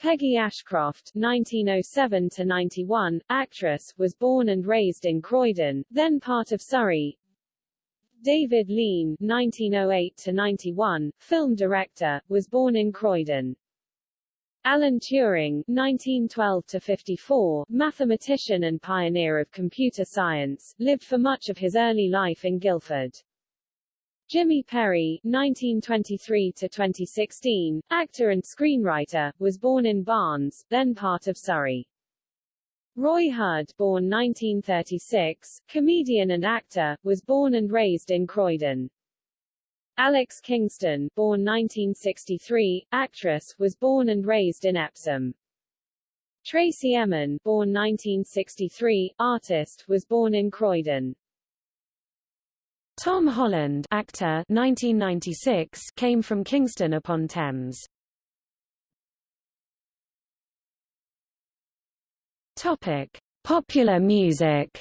Peggy Ashcroft (1907–91), actress, was born and raised in Croydon, then part of Surrey. David Lean (1908–91), film director, was born in Croydon. Alan Turing (1912–54), mathematician and pioneer of computer science, lived for much of his early life in Guildford. Jimmy Perry (1923–2016), actor and screenwriter, was born in Barnes, then part of Surrey. Roy Hudd, born 1936, comedian and actor, was born and raised in Croydon. Alex Kingston, born 1963, actress, was born and raised in Epsom. Tracey Emin, born 1963, artist, was born in Croydon. Tom Holland, actor, 1996, came from Kingston upon Thames. Topic: Popular music.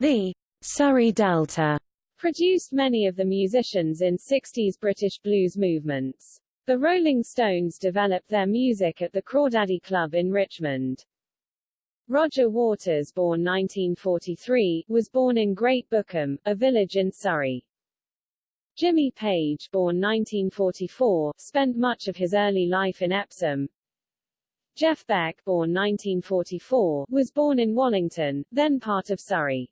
The Surrey Delta produced many of the musicians in 60s British blues movements. The Rolling Stones developed their music at the Crawdaddy Club in Richmond. Roger Waters born 1943, was born in Great Bookham, a village in Surrey. Jimmy Page born 1944, spent much of his early life in Epsom. Jeff Beck born 1944, was born in Wallington, then part of Surrey.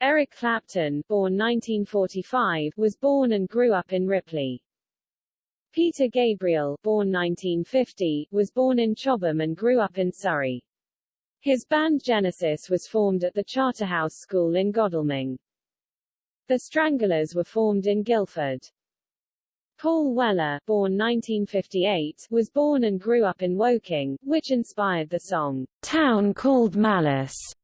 Eric Clapton born 1945, was born and grew up in Ripley. Peter Gabriel born 1950, was born in Chobham and grew up in Surrey. His band Genesis was formed at the Charterhouse School in Godalming. The Stranglers were formed in Guildford. Paul Weller, born 1958, was born and grew up in Woking, which inspired the song, Town Called Malice.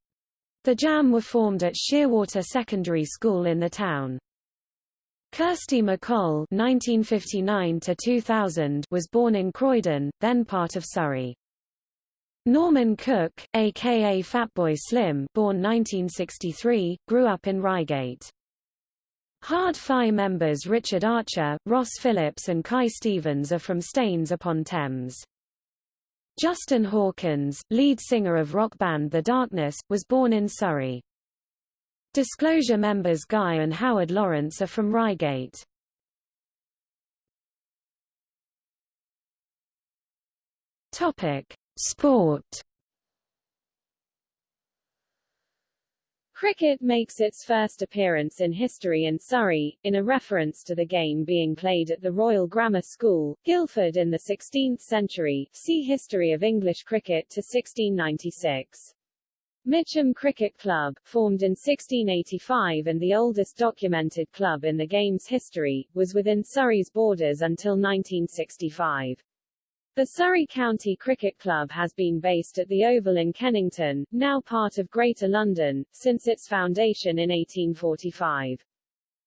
The Jam were formed at Sheerwater Secondary School in the town. Kirsty MacColl (1959–2000) was born in Croydon, then part of Surrey. Norman Cook, aka Fatboy Slim, born 1963, grew up in Reigate. Hard Fi members Richard Archer, Ross Phillips and Kai Stephens are from Staines upon Thames. Justin Hawkins, lead singer of rock band The Darkness, was born in Surrey. Disclosure members Guy and Howard Lawrence are from Reigate. Topic: Sport Cricket makes its first appearance in history in Surrey, in a reference to the game being played at the Royal Grammar School, Guildford in the 16th century. See History of English Cricket to 1696. Mitcham Cricket Club, formed in 1685 and the oldest documented club in the game's history, was within Surrey's borders until 1965. The Surrey County Cricket Club has been based at the Oval in Kennington, now part of Greater London, since its foundation in 1845.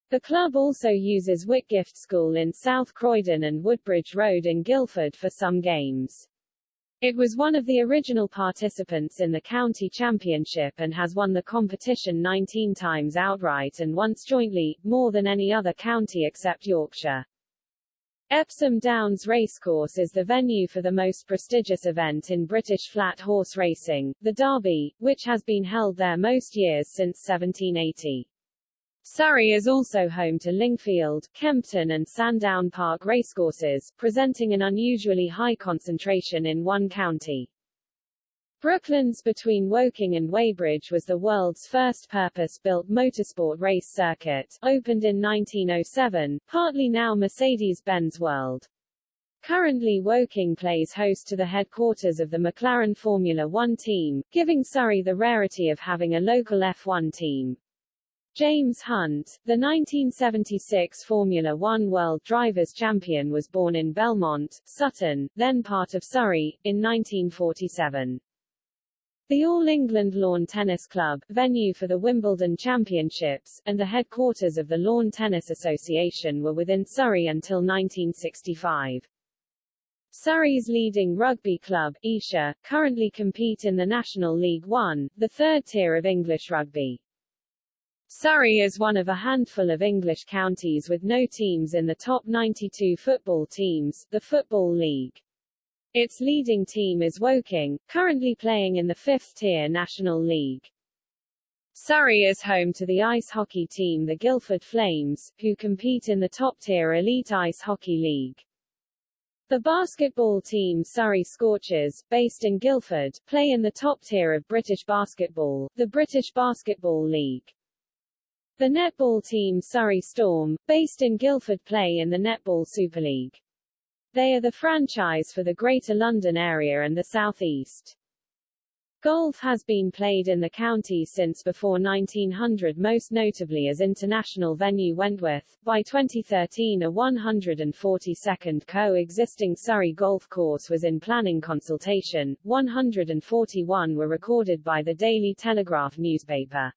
The club also uses Whitgift School in South Croydon and Woodbridge Road in Guildford for some games. It was one of the original participants in the county championship and has won the competition 19 times outright and once jointly, more than any other county except Yorkshire. Epsom Downs Racecourse is the venue for the most prestigious event in British flat horse racing, the Derby, which has been held there most years since 1780. Surrey is also home to Lingfield, Kempton and Sandown Park racecourses, presenting an unusually high concentration in one county. Brooklands between Woking and Weybridge was the world's first purpose-built motorsport race circuit, opened in 1907, partly now Mercedes-Benz World. Currently Woking plays host to the headquarters of the McLaren Formula One team, giving Surrey the rarity of having a local F1 team. James Hunt, the 1976 Formula One World Drivers' Champion was born in Belmont, Sutton, then part of Surrey, in 1947. The All England Lawn Tennis Club, venue for the Wimbledon Championships, and the headquarters of the Lawn Tennis Association were within Surrey until 1965. Surrey's leading rugby club, Esher, currently compete in the National League One, the third tier of English rugby. Surrey is one of a handful of English counties with no teams in the top 92 football teams, the Football League. Its leading team is Woking, currently playing in the fifth-tier National League. Surrey is home to the ice hockey team the Guildford Flames, who compete in the top-tier Elite Ice Hockey League. The basketball team Surrey Scorchers, based in Guildford, play in the top tier of British basketball, the British Basketball League. The netball team Surrey Storm, based in Guildford play in the Netball Super League. They are the franchise for the Greater London area and the South East. Golf has been played in the county since before 1900 most notably as international venue Wentworth. By 2013 a 142nd co-existing Surrey golf course was in planning consultation, 141 were recorded by the Daily Telegraph newspaper.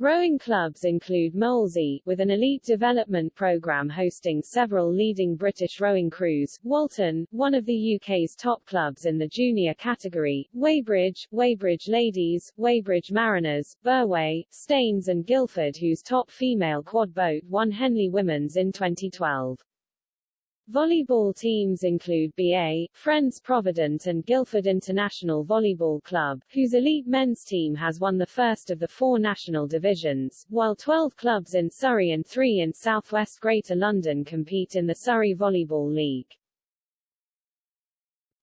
Rowing clubs include Molesey, with an elite development programme hosting several leading British rowing crews, Walton, one of the UK's top clubs in the junior category, Weybridge, Weybridge Ladies, Weybridge Mariners, Burway, Staines and Guildford whose top female quad boat won Henley Women's in 2012. Volleyball teams include BA, Friends Provident and Guildford International Volleyball Club, whose elite men's team has won the first of the four national divisions, while 12 clubs in Surrey and three in southwest Greater London compete in the Surrey Volleyball League.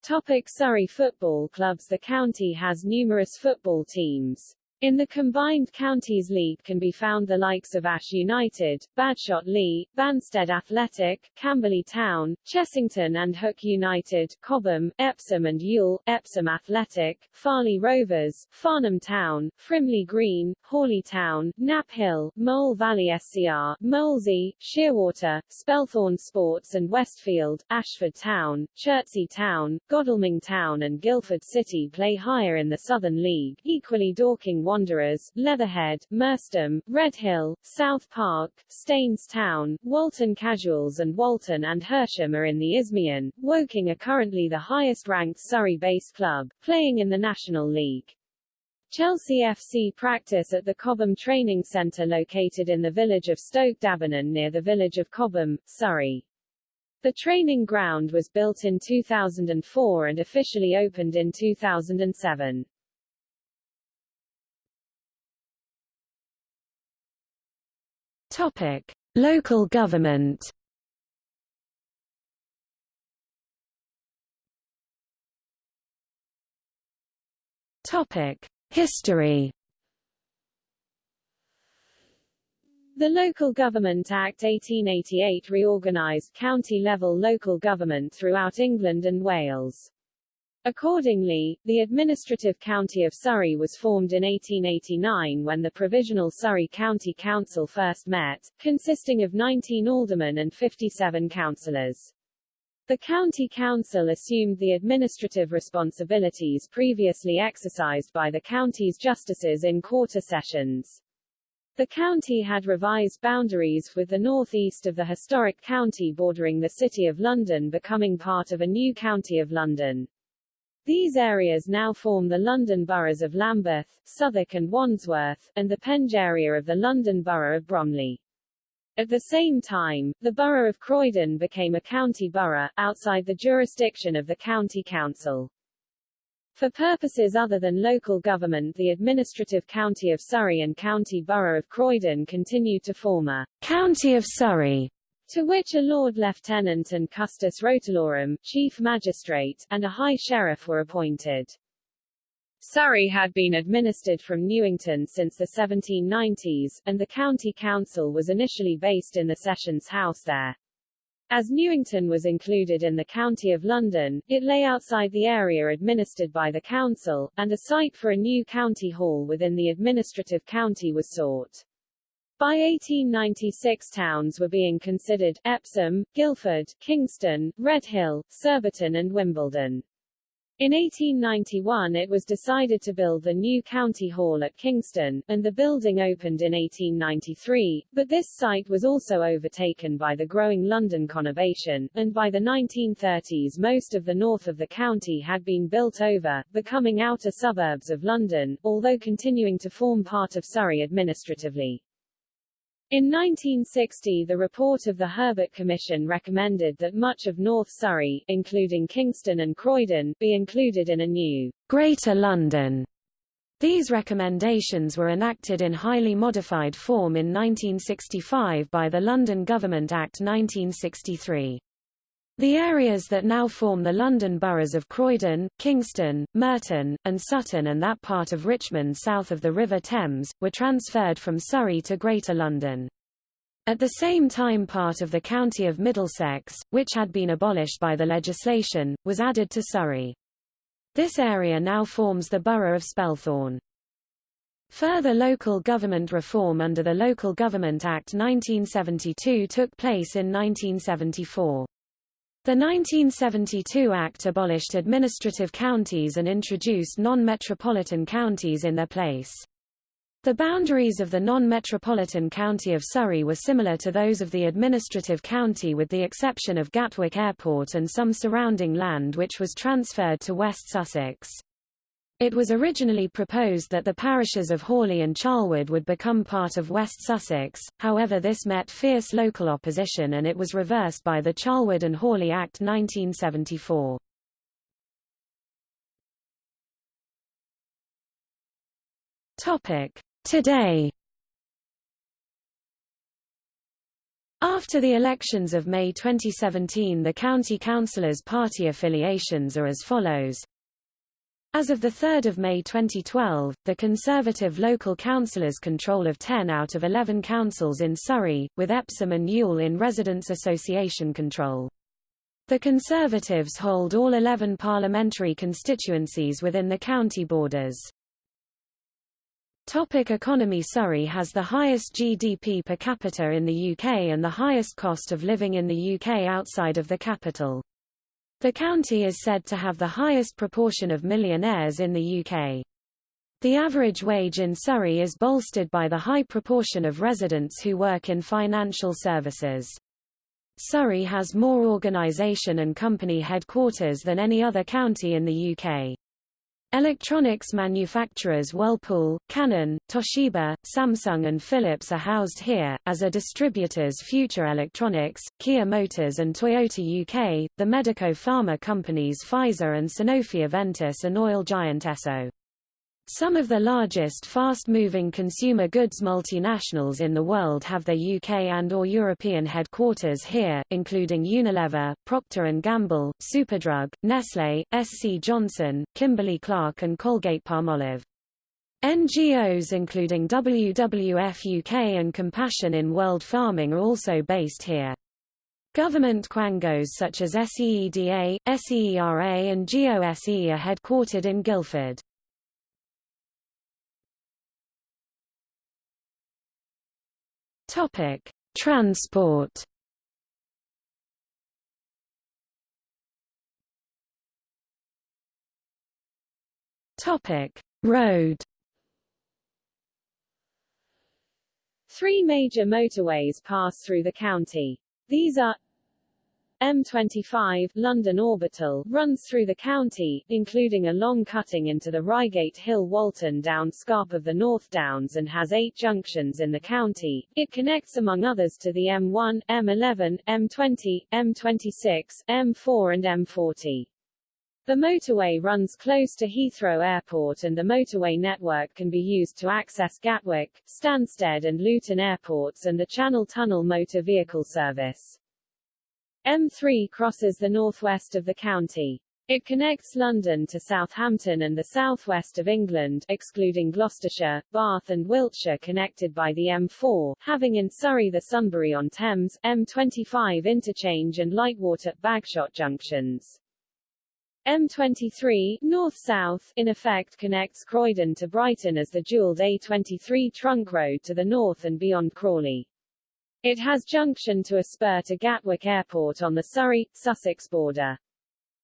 Topic Surrey Football Clubs The county has numerous football teams. In the combined counties league can be found the likes of Ash United, Badshot Lee, Banstead Athletic, Camberley Town, Chessington and Hook United, Cobham, Epsom and Ewell, Epsom Athletic, Farleigh Rovers, Farnham Town, Frimley Green, Hawley Town, Knapp Hill, Mole Valley SCR, Molesey, Sheerwater, Spelthorne Sports and Westfield, Ashford Town, Chertsey Town, Godalming Town and Guildford City play higher in the Southern League, equally Dorking Wanderers, Leatherhead, Merstham, Redhill, South Park, Staines Town, Walton Casuals and Walton and Hersham are in the Isthmian. Woking are currently the highest-ranked Surrey-based club, playing in the National League. Chelsea FC practice at the Cobham Training Centre located in the village of Stoke D'Abernon near the village of Cobham, Surrey. The training ground was built in 2004 and officially opened in 2007. Topic: Local government. Topic: History. The Local Government Act 1888 reorganised county-level local government throughout England and Wales. Accordingly, the administrative county of Surrey was formed in 1889 when the Provisional Surrey County Council first met, consisting of 19 aldermen and 57 councillors. The county council assumed the administrative responsibilities previously exercised by the county's justices in quarter sessions. The county had revised boundaries with the northeast of the historic county bordering the City of London becoming part of a new County of London. These areas now form the London boroughs of Lambeth, Southwark and Wandsworth, and the Penge area of the London borough of Bromley. At the same time, the borough of Croydon became a county borough, outside the jurisdiction of the county council. For purposes other than local government the administrative county of Surrey and county borough of Croydon continued to form a county of Surrey to which a Lord Lieutenant and Custos Rotulorum, Chief Magistrate, and a High Sheriff were appointed. Surrey had been administered from Newington since the 1790s, and the county council was initially based in the Sessions House there. As Newington was included in the County of London, it lay outside the area administered by the council, and a site for a new county hall within the administrative county was sought. By 1896 towns were being considered, Epsom, Guildford, Kingston, Redhill, Surbiton and Wimbledon. In 1891 it was decided to build the new county hall at Kingston, and the building opened in 1893, but this site was also overtaken by the growing London conurbation, and by the 1930s most of the north of the county had been built over, becoming outer suburbs of London, although continuing to form part of Surrey administratively. In 1960 the report of the Herbert Commission recommended that much of North Surrey, including Kingston and Croydon, be included in a new Greater London. These recommendations were enacted in highly modified form in 1965 by the London Government Act 1963. The areas that now form the London boroughs of Croydon, Kingston, Merton, and Sutton and that part of Richmond south of the River Thames, were transferred from Surrey to Greater London. At the same time part of the county of Middlesex, which had been abolished by the legislation, was added to Surrey. This area now forms the borough of Spelthorne. Further local government reform under the Local Government Act 1972 took place in 1974. The 1972 Act abolished administrative counties and introduced non-metropolitan counties in their place. The boundaries of the non-metropolitan county of Surrey were similar to those of the administrative county with the exception of Gatwick Airport and some surrounding land which was transferred to West Sussex. It was originally proposed that the parishes of Horley and Charlwood would become part of West Sussex, however this met fierce local opposition and it was reversed by the Charlwood and Horley Act 1974. Today After the elections of May 2017 the county councillors' party affiliations are as follows. As of 3 May 2012, the Conservative local councillors control of 10 out of 11 councils in Surrey, with Epsom and Ewell in Residents' Association control. The Conservatives hold all 11 parliamentary constituencies within the county borders. Topic economy Surrey has the highest GDP per capita in the UK and the highest cost of living in the UK outside of the capital. The county is said to have the highest proportion of millionaires in the UK. The average wage in Surrey is bolstered by the high proportion of residents who work in financial services. Surrey has more organisation and company headquarters than any other county in the UK. Electronics manufacturers Whirlpool, Canon, Toshiba, Samsung and Philips are housed here, as are distributors Future Electronics, Kia Motors and Toyota UK, the medico-pharma companies Pfizer and Sanofi Aventis and oil giant Esso. Some of the largest fast-moving consumer goods multinationals in the world have their UK and or European headquarters here, including Unilever, Procter & Gamble, Superdrug, Nestlé, SC Johnson, Kimberly-Clark and Colgate-Palmolive. NGOs including WWF UK and Compassion in World Farming are also based here. Government quangos such as SEEDA, SEERA and GOSE are headquartered in Guildford. Topic: Transport. Topic: Road. Three major motorways pass through the county. These are M25 London Orbital runs through the county, including a long cutting into the Reigate Hill Walton Down Scarp of the North Downs and has eight junctions in the county. It connects among others to the M1, M11, M20, M26, M4 and M40. The motorway runs close to Heathrow Airport and the motorway network can be used to access Gatwick, Stansted and Luton airports and the Channel Tunnel motor vehicle service. M3 crosses the northwest of the county. It connects London to Southampton and the southwest of England, excluding Gloucestershire, Bath and Wiltshire connected by the M4, having in Surrey the Sunbury-on-Thames, M25 interchange and Lightwater, Bagshot junctions. M23, north-south, in effect connects Croydon to Brighton as the dual A23 trunk road to the north and beyond Crawley. It has junction to a spur to Gatwick Airport on the Surrey-Sussex border.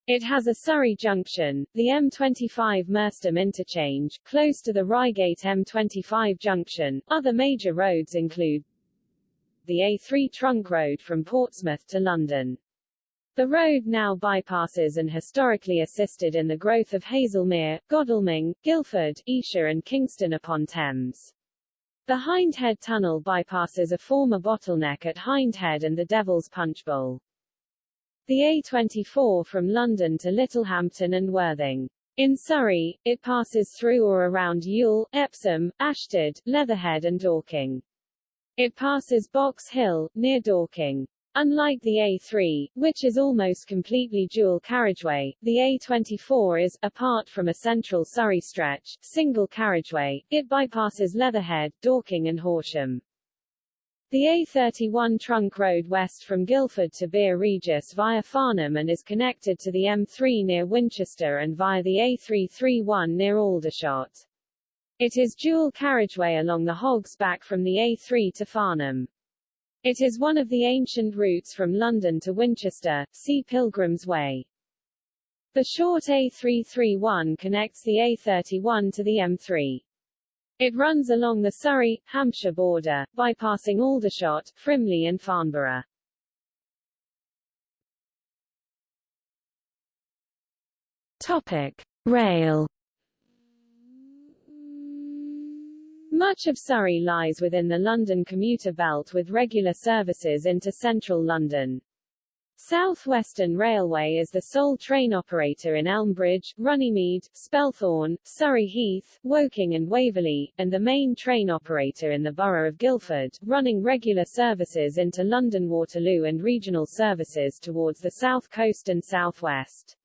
It has a Surrey junction, the M25 Merstham interchange, close to the Reigate M25 junction. Other major roads include the A3 trunk road from Portsmouth to London. The road now bypasses and historically assisted in the growth of Haslemere, Godalming, Guildford, Esher and Kingston upon Thames. The Hindhead Tunnel bypasses a former bottleneck at Hindhead and the Devil's Punch Bowl. The A24 from London to Littlehampton and Worthing. In Surrey, it passes through or around Ewell, Epsom, Ashtead, Leatherhead and Dorking. It passes Box Hill, near Dorking. Unlike the A3, which is almost completely dual carriageway, the A24 is, apart from a central Surrey stretch, single carriageway. It bypasses Leatherhead, Dorking and Horsham. The A31 trunk road west from Guildford to Bere Regis via Farnham and is connected to the M3 near Winchester and via the A331 near Aldershot. It is dual carriageway along the Hogs Back from the A3 to Farnham. It is one of the ancient routes from London to Winchester, see Pilgrim's Way. The short A331 connects the A31 to the M3. It runs along the Surrey, Hampshire border, bypassing Aldershot, Frimley and Farnborough. Topic. Rail Much of Surrey lies within the London commuter belt with regular services into central London. South Western Railway is the sole train operator in Elmbridge, Runnymede, Spelthorne, Surrey Heath, Woking and Waverley, and the main train operator in the borough of Guildford, running regular services into London Waterloo and regional services towards the south coast and southwest.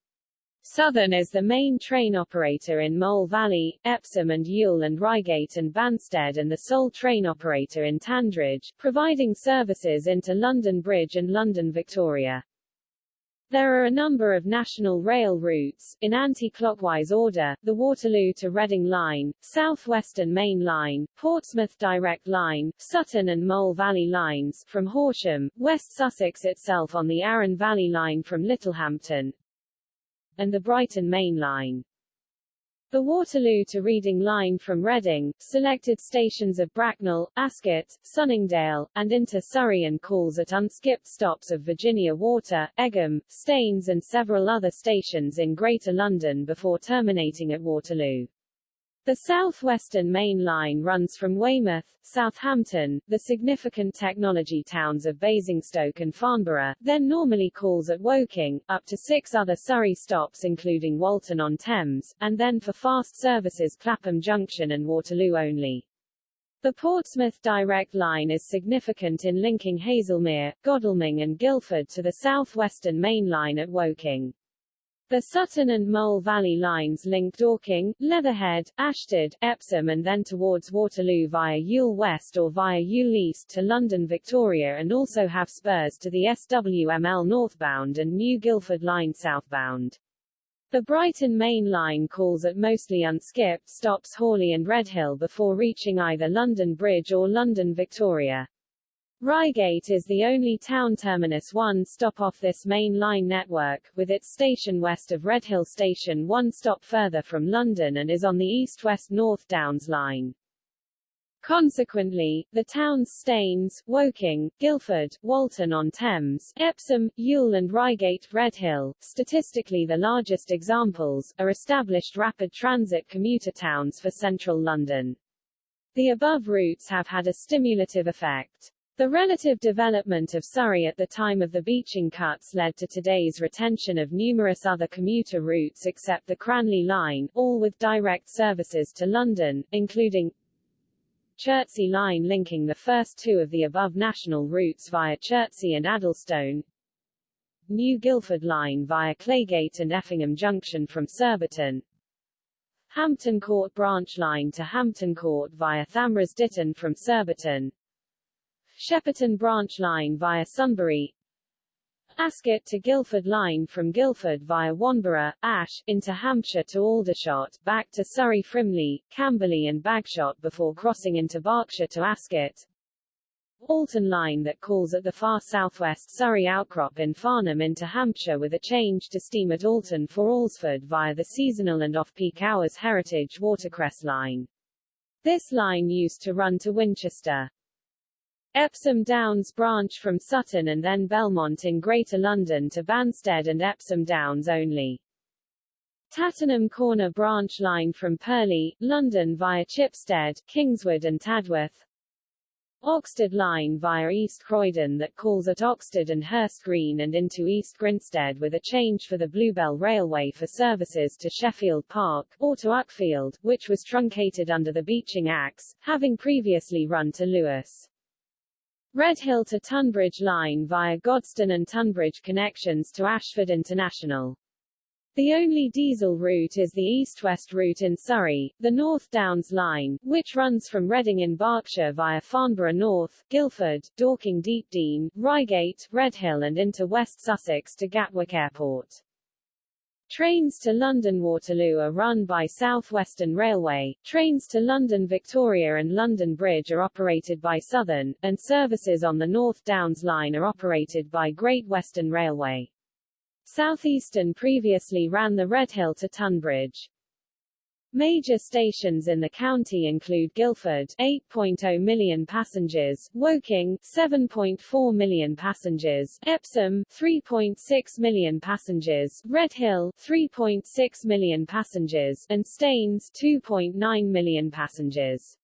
Southern is the main train operator in Mole Valley, Epsom and Ewell and Reigate and Banstead and the sole train operator in Tandridge, providing services into London Bridge and London Victoria. There are a number of national rail routes, in anti-clockwise order, the Waterloo to Reading Line, South Western Main Line, Portsmouth Direct Line, Sutton and Mole Valley Lines, from Horsham, West Sussex itself on the Arun Valley Line from Littlehampton, and the Brighton Main Line. The Waterloo to Reading line from Reading, selected stations of Bracknell, Ascot, Sunningdale, and into Surrey and calls at unskipped stops of Virginia Water, Egham, Staines and several other stations in Greater London before terminating at Waterloo. The southwestern main line runs from Weymouth, Southampton, the significant technology towns of Basingstoke and Farnborough, then normally calls at Woking, up to six other Surrey stops including Walton-on-Thames, and then for fast services Clapham Junction and Waterloo only. The Portsmouth direct line is significant in linking Haslemere, Godalming and Guildford to the southwestern main line at Woking. The Sutton and Mole Valley lines link Dorking, Leatherhead, Ashtead, Epsom and then towards Waterloo via Ewell West or via Ewell East to London Victoria and also have spurs to the SWML northbound and New Guildford line southbound. The Brighton Main Line calls at mostly unskipped stops Horley and Redhill before reaching either London Bridge or London Victoria. Reigate is the only town terminus one stop off this main line network, with its station west of Redhill Station one stop further from London and is on the east-west-north Downs line. Consequently, the towns Staines, Woking, Guildford, Walton-on-Thames, Epsom, Ewell and Reigate, Redhill, statistically the largest examples, are established rapid transit commuter towns for central London. The above routes have had a stimulative effect. The relative development of Surrey at the time of the Beeching cuts led to today's retention of numerous other commuter routes except the Cranleigh Line, all with direct services to London, including Chertsey Line linking the first two of the above national routes via Chertsey and Addlestone, New Guildford Line via Claygate and Effingham Junction from Surbiton, Hampton Court Branch Line to Hampton Court via Thames Ditton from Surbiton, Shepperton branch line via Sunbury, Ascot to Guildford line from Guildford via Wanborough, Ash, into Hampshire to Aldershot, back to Surrey Frimley, Camberley and Bagshot before crossing into Berkshire to Ascot. Alton line that calls at the far southwest Surrey outcrop in Farnham into Hampshire with a change to steam at Alton for Alresford via the seasonal and off-peak hours Heritage Watercress line. This line used to run to Winchester. Epsom Downs branch from Sutton and then Belmont in Greater London to Banstead and Epsom Downs only. Tattenham Corner branch line from Purley, London via Chipstead, Kingswood and Tadworth. Oxted line via East Croydon that calls at Oxted and Hurst Green and into East Grinstead with a change for the Bluebell Railway for services to Sheffield Park, or to Uckfield, which was truncated under the Beeching Axe, having previously run to Lewes. Redhill to Tonbridge line via Godstone and Tonbridge connections to Ashford International. The only diesel route is the east-west route in Surrey, the North Downs Line, which runs from Reading in Berkshire via Farnborough North, Guildford, Dorking Deepdene, Reigate, Redhill and into West Sussex to Gatwick Airport. Trains to London Waterloo are run by South Western Railway, trains to London Victoria and London Bridge are operated by Southern, and services on the North Downs Line are operated by Great Western Railway. Southeastern previously ran the Redhill to Tonbridge. Major stations in the county include Guildford 8.0 million passengers, Woking 7.4 million passengers, Epsom 3.6 million passengers, Redhill 3.6 million passengers, and Staines 2.9 million passengers.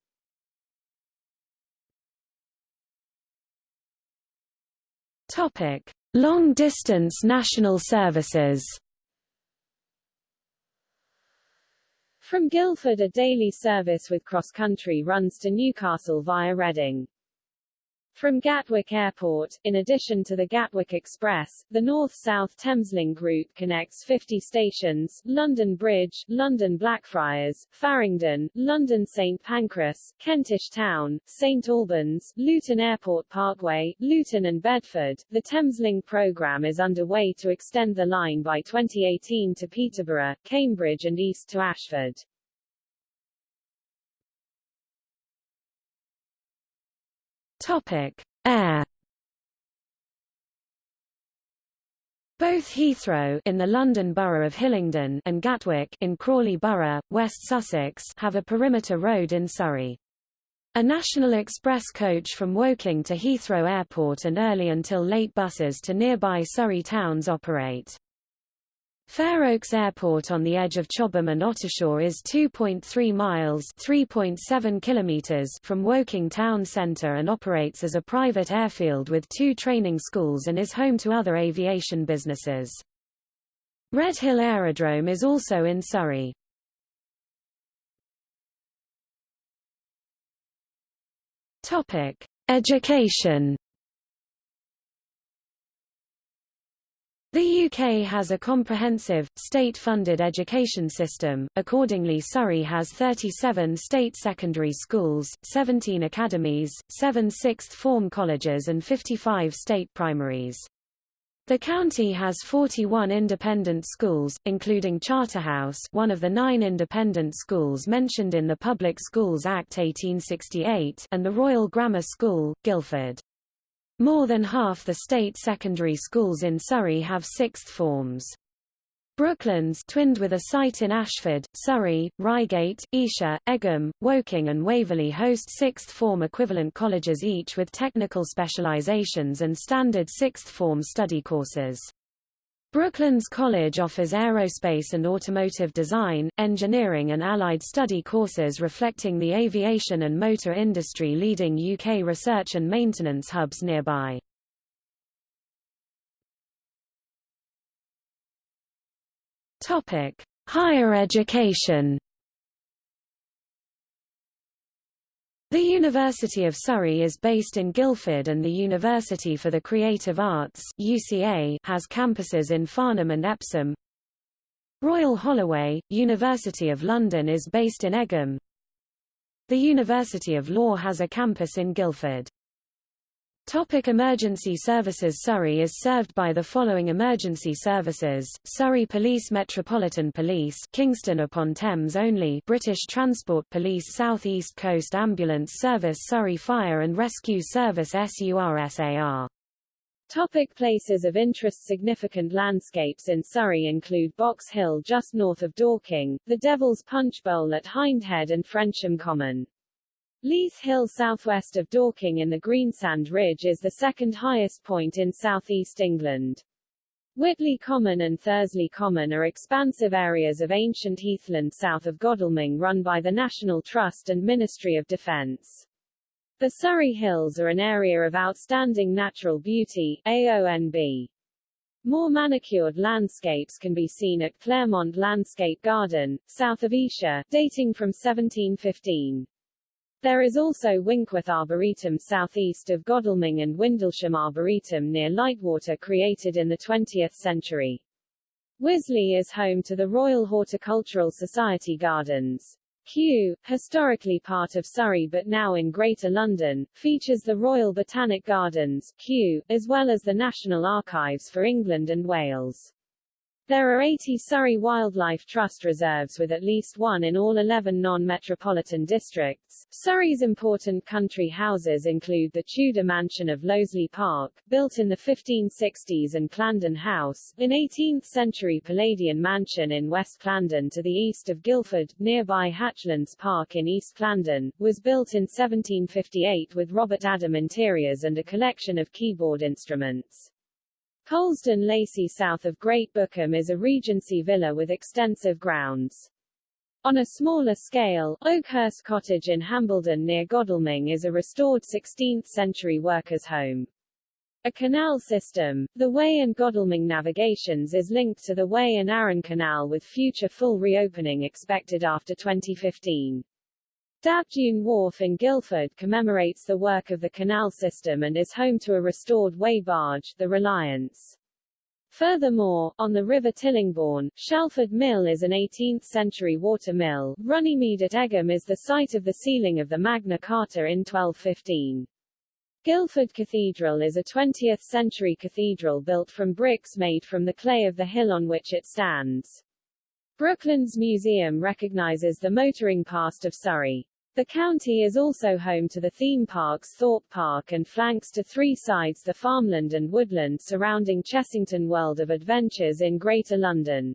Topic: Long distance national services. From Guildford a daily service with cross-country runs to Newcastle via Reading. From Gatwick Airport, in addition to the Gatwick Express, the North-South Thameslink route connects 50 stations, London Bridge, London Blackfriars, Farringdon, London St Pancras, Kentish Town, St Albans, Luton Airport Parkway, Luton and Bedford. The Thameslink program is underway to extend the line by 2018 to Peterborough, Cambridge and east to Ashford. Topic: Air. Both Heathrow in the London Borough of Hillingdon and Gatwick in Crawley Borough, West Sussex have a perimeter road in Surrey. A National Express coach from Woking to Heathrow Airport and early until late buses to nearby Surrey towns operate. Fair Oaks Airport on the edge of Chobham and Ottershaw is 2.3 miles (3.7 kilometers) from Woking town centre and operates as a private airfield with two training schools and is home to other aviation businesses. Redhill Aerodrome is also in Surrey. Education The UK has a comprehensive, state-funded education system, accordingly Surrey has 37 state secondary schools, 17 academies, 7 sixth form colleges and 55 state primaries. The county has 41 independent schools, including Charterhouse one of the nine independent schools mentioned in the Public Schools Act 1868 and the Royal Grammar School, Guildford. More than half the state secondary schools in Surrey have sixth forms. Brooklands twinned with a site in Ashford, Surrey, Reigate, Esher, Egham, Woking and Waverley host sixth form equivalent colleges each with technical specializations and standard sixth form study courses. Brooklands College offers aerospace and automotive design, engineering and allied study courses reflecting the aviation and motor industry leading UK research and maintenance hubs nearby. Topic: Higher education The University of Surrey is based in Guildford and the University for the Creative Arts UCA has campuses in Farnham and Epsom. Royal Holloway, University of London is based in Egham. The University of Law has a campus in Guildford. Topic emergency services Surrey is served by the following emergency services, Surrey Police Metropolitan Police Kingston upon Thames only. British Transport Police South East Coast Ambulance Service Surrey Fire and Rescue Service SURSAR Topic places of interest Significant landscapes in Surrey include Box Hill just north of Dorking, the Devil's Punch Bowl at Hindhead and Frensham Common. Leith Hill southwest of Dorking in the Greensand Ridge is the second highest point in southeast England. Witley Common and Thursley Common are expansive areas of ancient heathland south of Godalming run by the National Trust and Ministry of Defence. The Surrey Hills are an area of outstanding natural beauty AONB. More manicured landscapes can be seen at Claremont Landscape Garden, south of Esher, dating from 1715. There is also Winkworth Arboretum southeast of Godalming and Windlesham Arboretum near Lightwater created in the 20th century. Wisley is home to the Royal Horticultural Society Gardens. Kew, historically part of Surrey but now in Greater London, features the Royal Botanic Gardens, Kew, as well as the National Archives for England and Wales. There are 80 Surrey Wildlife Trust reserves with at least one in all 11 non-metropolitan districts. Surrey's important country houses include the Tudor mansion of Loseley Park, built in the 1560s and Clandon House, an 18th-century Palladian mansion in West Clandon to the east of Guildford, nearby Hatchlands Park in East Clandon, was built in 1758 with Robert Adam interiors and a collection of keyboard instruments. Polesden Lacey south of Great Bookham is a Regency villa with extensive grounds. On a smaller scale, Oakhurst Cottage in Hambledon near Godalming is a restored 16th-century workers' home. A canal system, the Wey and Godalming navigations is linked to the Wey and Arun Canal with future full reopening expected after 2015. Dapdune Wharf in Guildford commemorates the work of the canal system and is home to a restored Wey barge, the Reliance. Furthermore, on the River Tillingbourne, Shalford Mill is an 18th-century water mill. Runnymede at Egham is the site of the sealing of the Magna Carta in 1215. Guildford Cathedral is a 20th-century cathedral built from bricks made from the clay of the hill on which it stands. Brooklands Museum recognizes the motoring past of Surrey. The county is also home to the theme parks Thorpe Park and flanks to three sides the farmland and woodland surrounding Chessington World of Adventures in Greater London.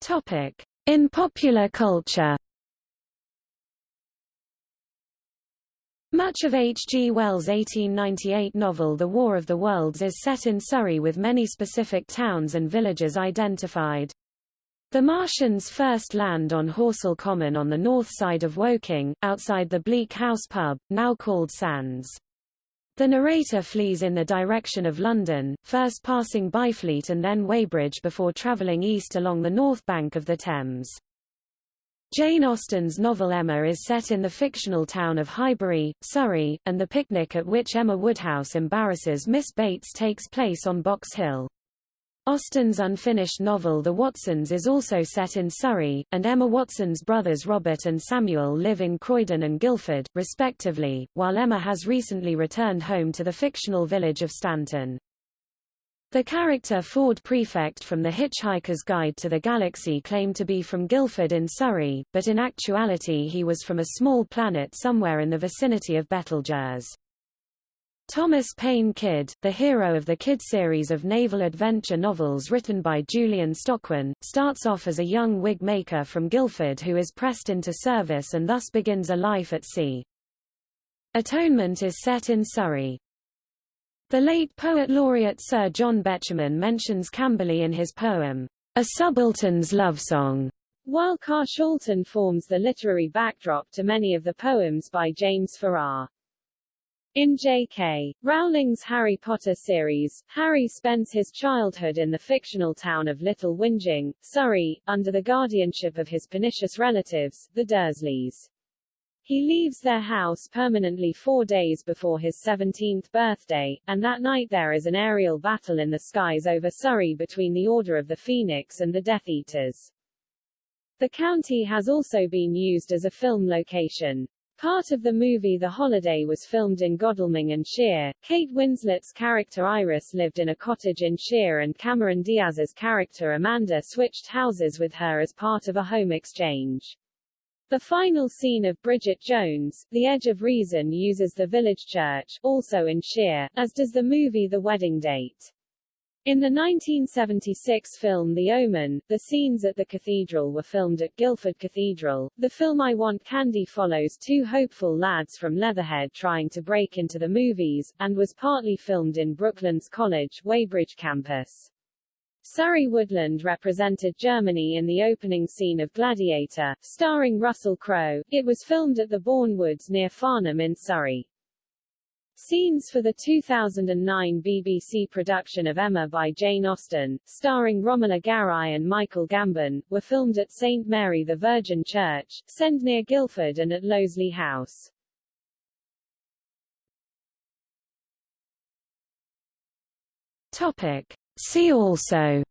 Topic. In popular culture Much of H. G. Wells' 1898 novel The War of the Worlds is set in Surrey with many specific towns and villages identified. The Martians first land on Horsell Common on the north side of Woking, outside the Bleak House pub, now called Sands. The narrator flees in the direction of London, first passing Byfleet and then Weybridge before travelling east along the north bank of the Thames. Jane Austen's novel Emma is set in the fictional town of Highbury, Surrey, and the picnic at which Emma Woodhouse embarrasses Miss Bates takes place on Box Hill. Austen's unfinished novel The Watsons is also set in Surrey, and Emma Watson's brothers Robert and Samuel live in Croydon and Guildford, respectively, while Emma has recently returned home to the fictional village of Stanton. The character Ford Prefect from The Hitchhiker's Guide to the Galaxy claimed to be from Guildford in Surrey, but in actuality he was from a small planet somewhere in the vicinity of Betelgeuse. Thomas Paine Kydd, the hero of the Kydd series of naval adventure novels written by Julian Stockwin, starts off as a young wig maker from Guildford who is pressed into service and thus begins a life at sea. Atonement is set in Surrey. The late poet laureate Sir John Betjeman mentions Camberley in his poem, A Subaltern's Love Song, while Carshalton forms the literary backdrop to many of the poems by James Farrar. In J.K. Rowling's Harry Potter series, Harry spends his childhood in the fictional town of Little Whinging, Surrey, under the guardianship of his pernicious relatives, the Dursleys. He leaves their house permanently four days before his 17th birthday, and that night there is an aerial battle in the skies over Surrey between the Order of the Phoenix and the Death Eaters. The county has also been used as a film location. Part of the movie The Holiday was filmed in Godalming and Shere. Kate Winslet's character Iris lived in a cottage in Shere and Cameron Diaz's character Amanda switched houses with her as part of a home exchange. The final scene of Bridget Jones, The Edge of Reason uses the village church, also in Shere, as does the movie The Wedding Date. In the 1976 film The Omen, the scenes at the cathedral were filmed at Guildford Cathedral. The film I Want Candy follows two hopeful lads from Leatherhead trying to break into the movies, and was partly filmed in Brooklands College, Weybridge campus. Surrey Woodland represented Germany in the opening scene of Gladiator, starring Russell Crowe. It was filmed at the Bourne Woods near Farnham in Surrey. Scenes for the 2009 BBC production of Emma by Jane Austen, starring Romola Garai and Michael Gambon, were filmed at St Mary the Virgin Church, Send near Guildford and at Loseley House. Topic. See also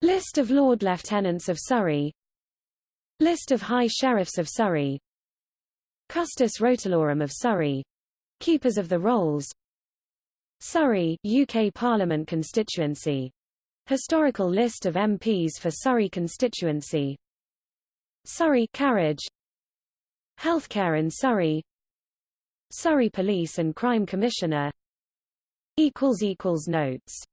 List of Lord Lieutenants of Surrey List of High Sheriffs of Surrey Custos Rotulorum of Surrey. Keepers of the Rolls. Surrey UK Parliament constituency. Historical list of MPs for Surrey constituency. Surrey carriage. Healthcare in Surrey. Surrey Police and Crime Commissioner. Notes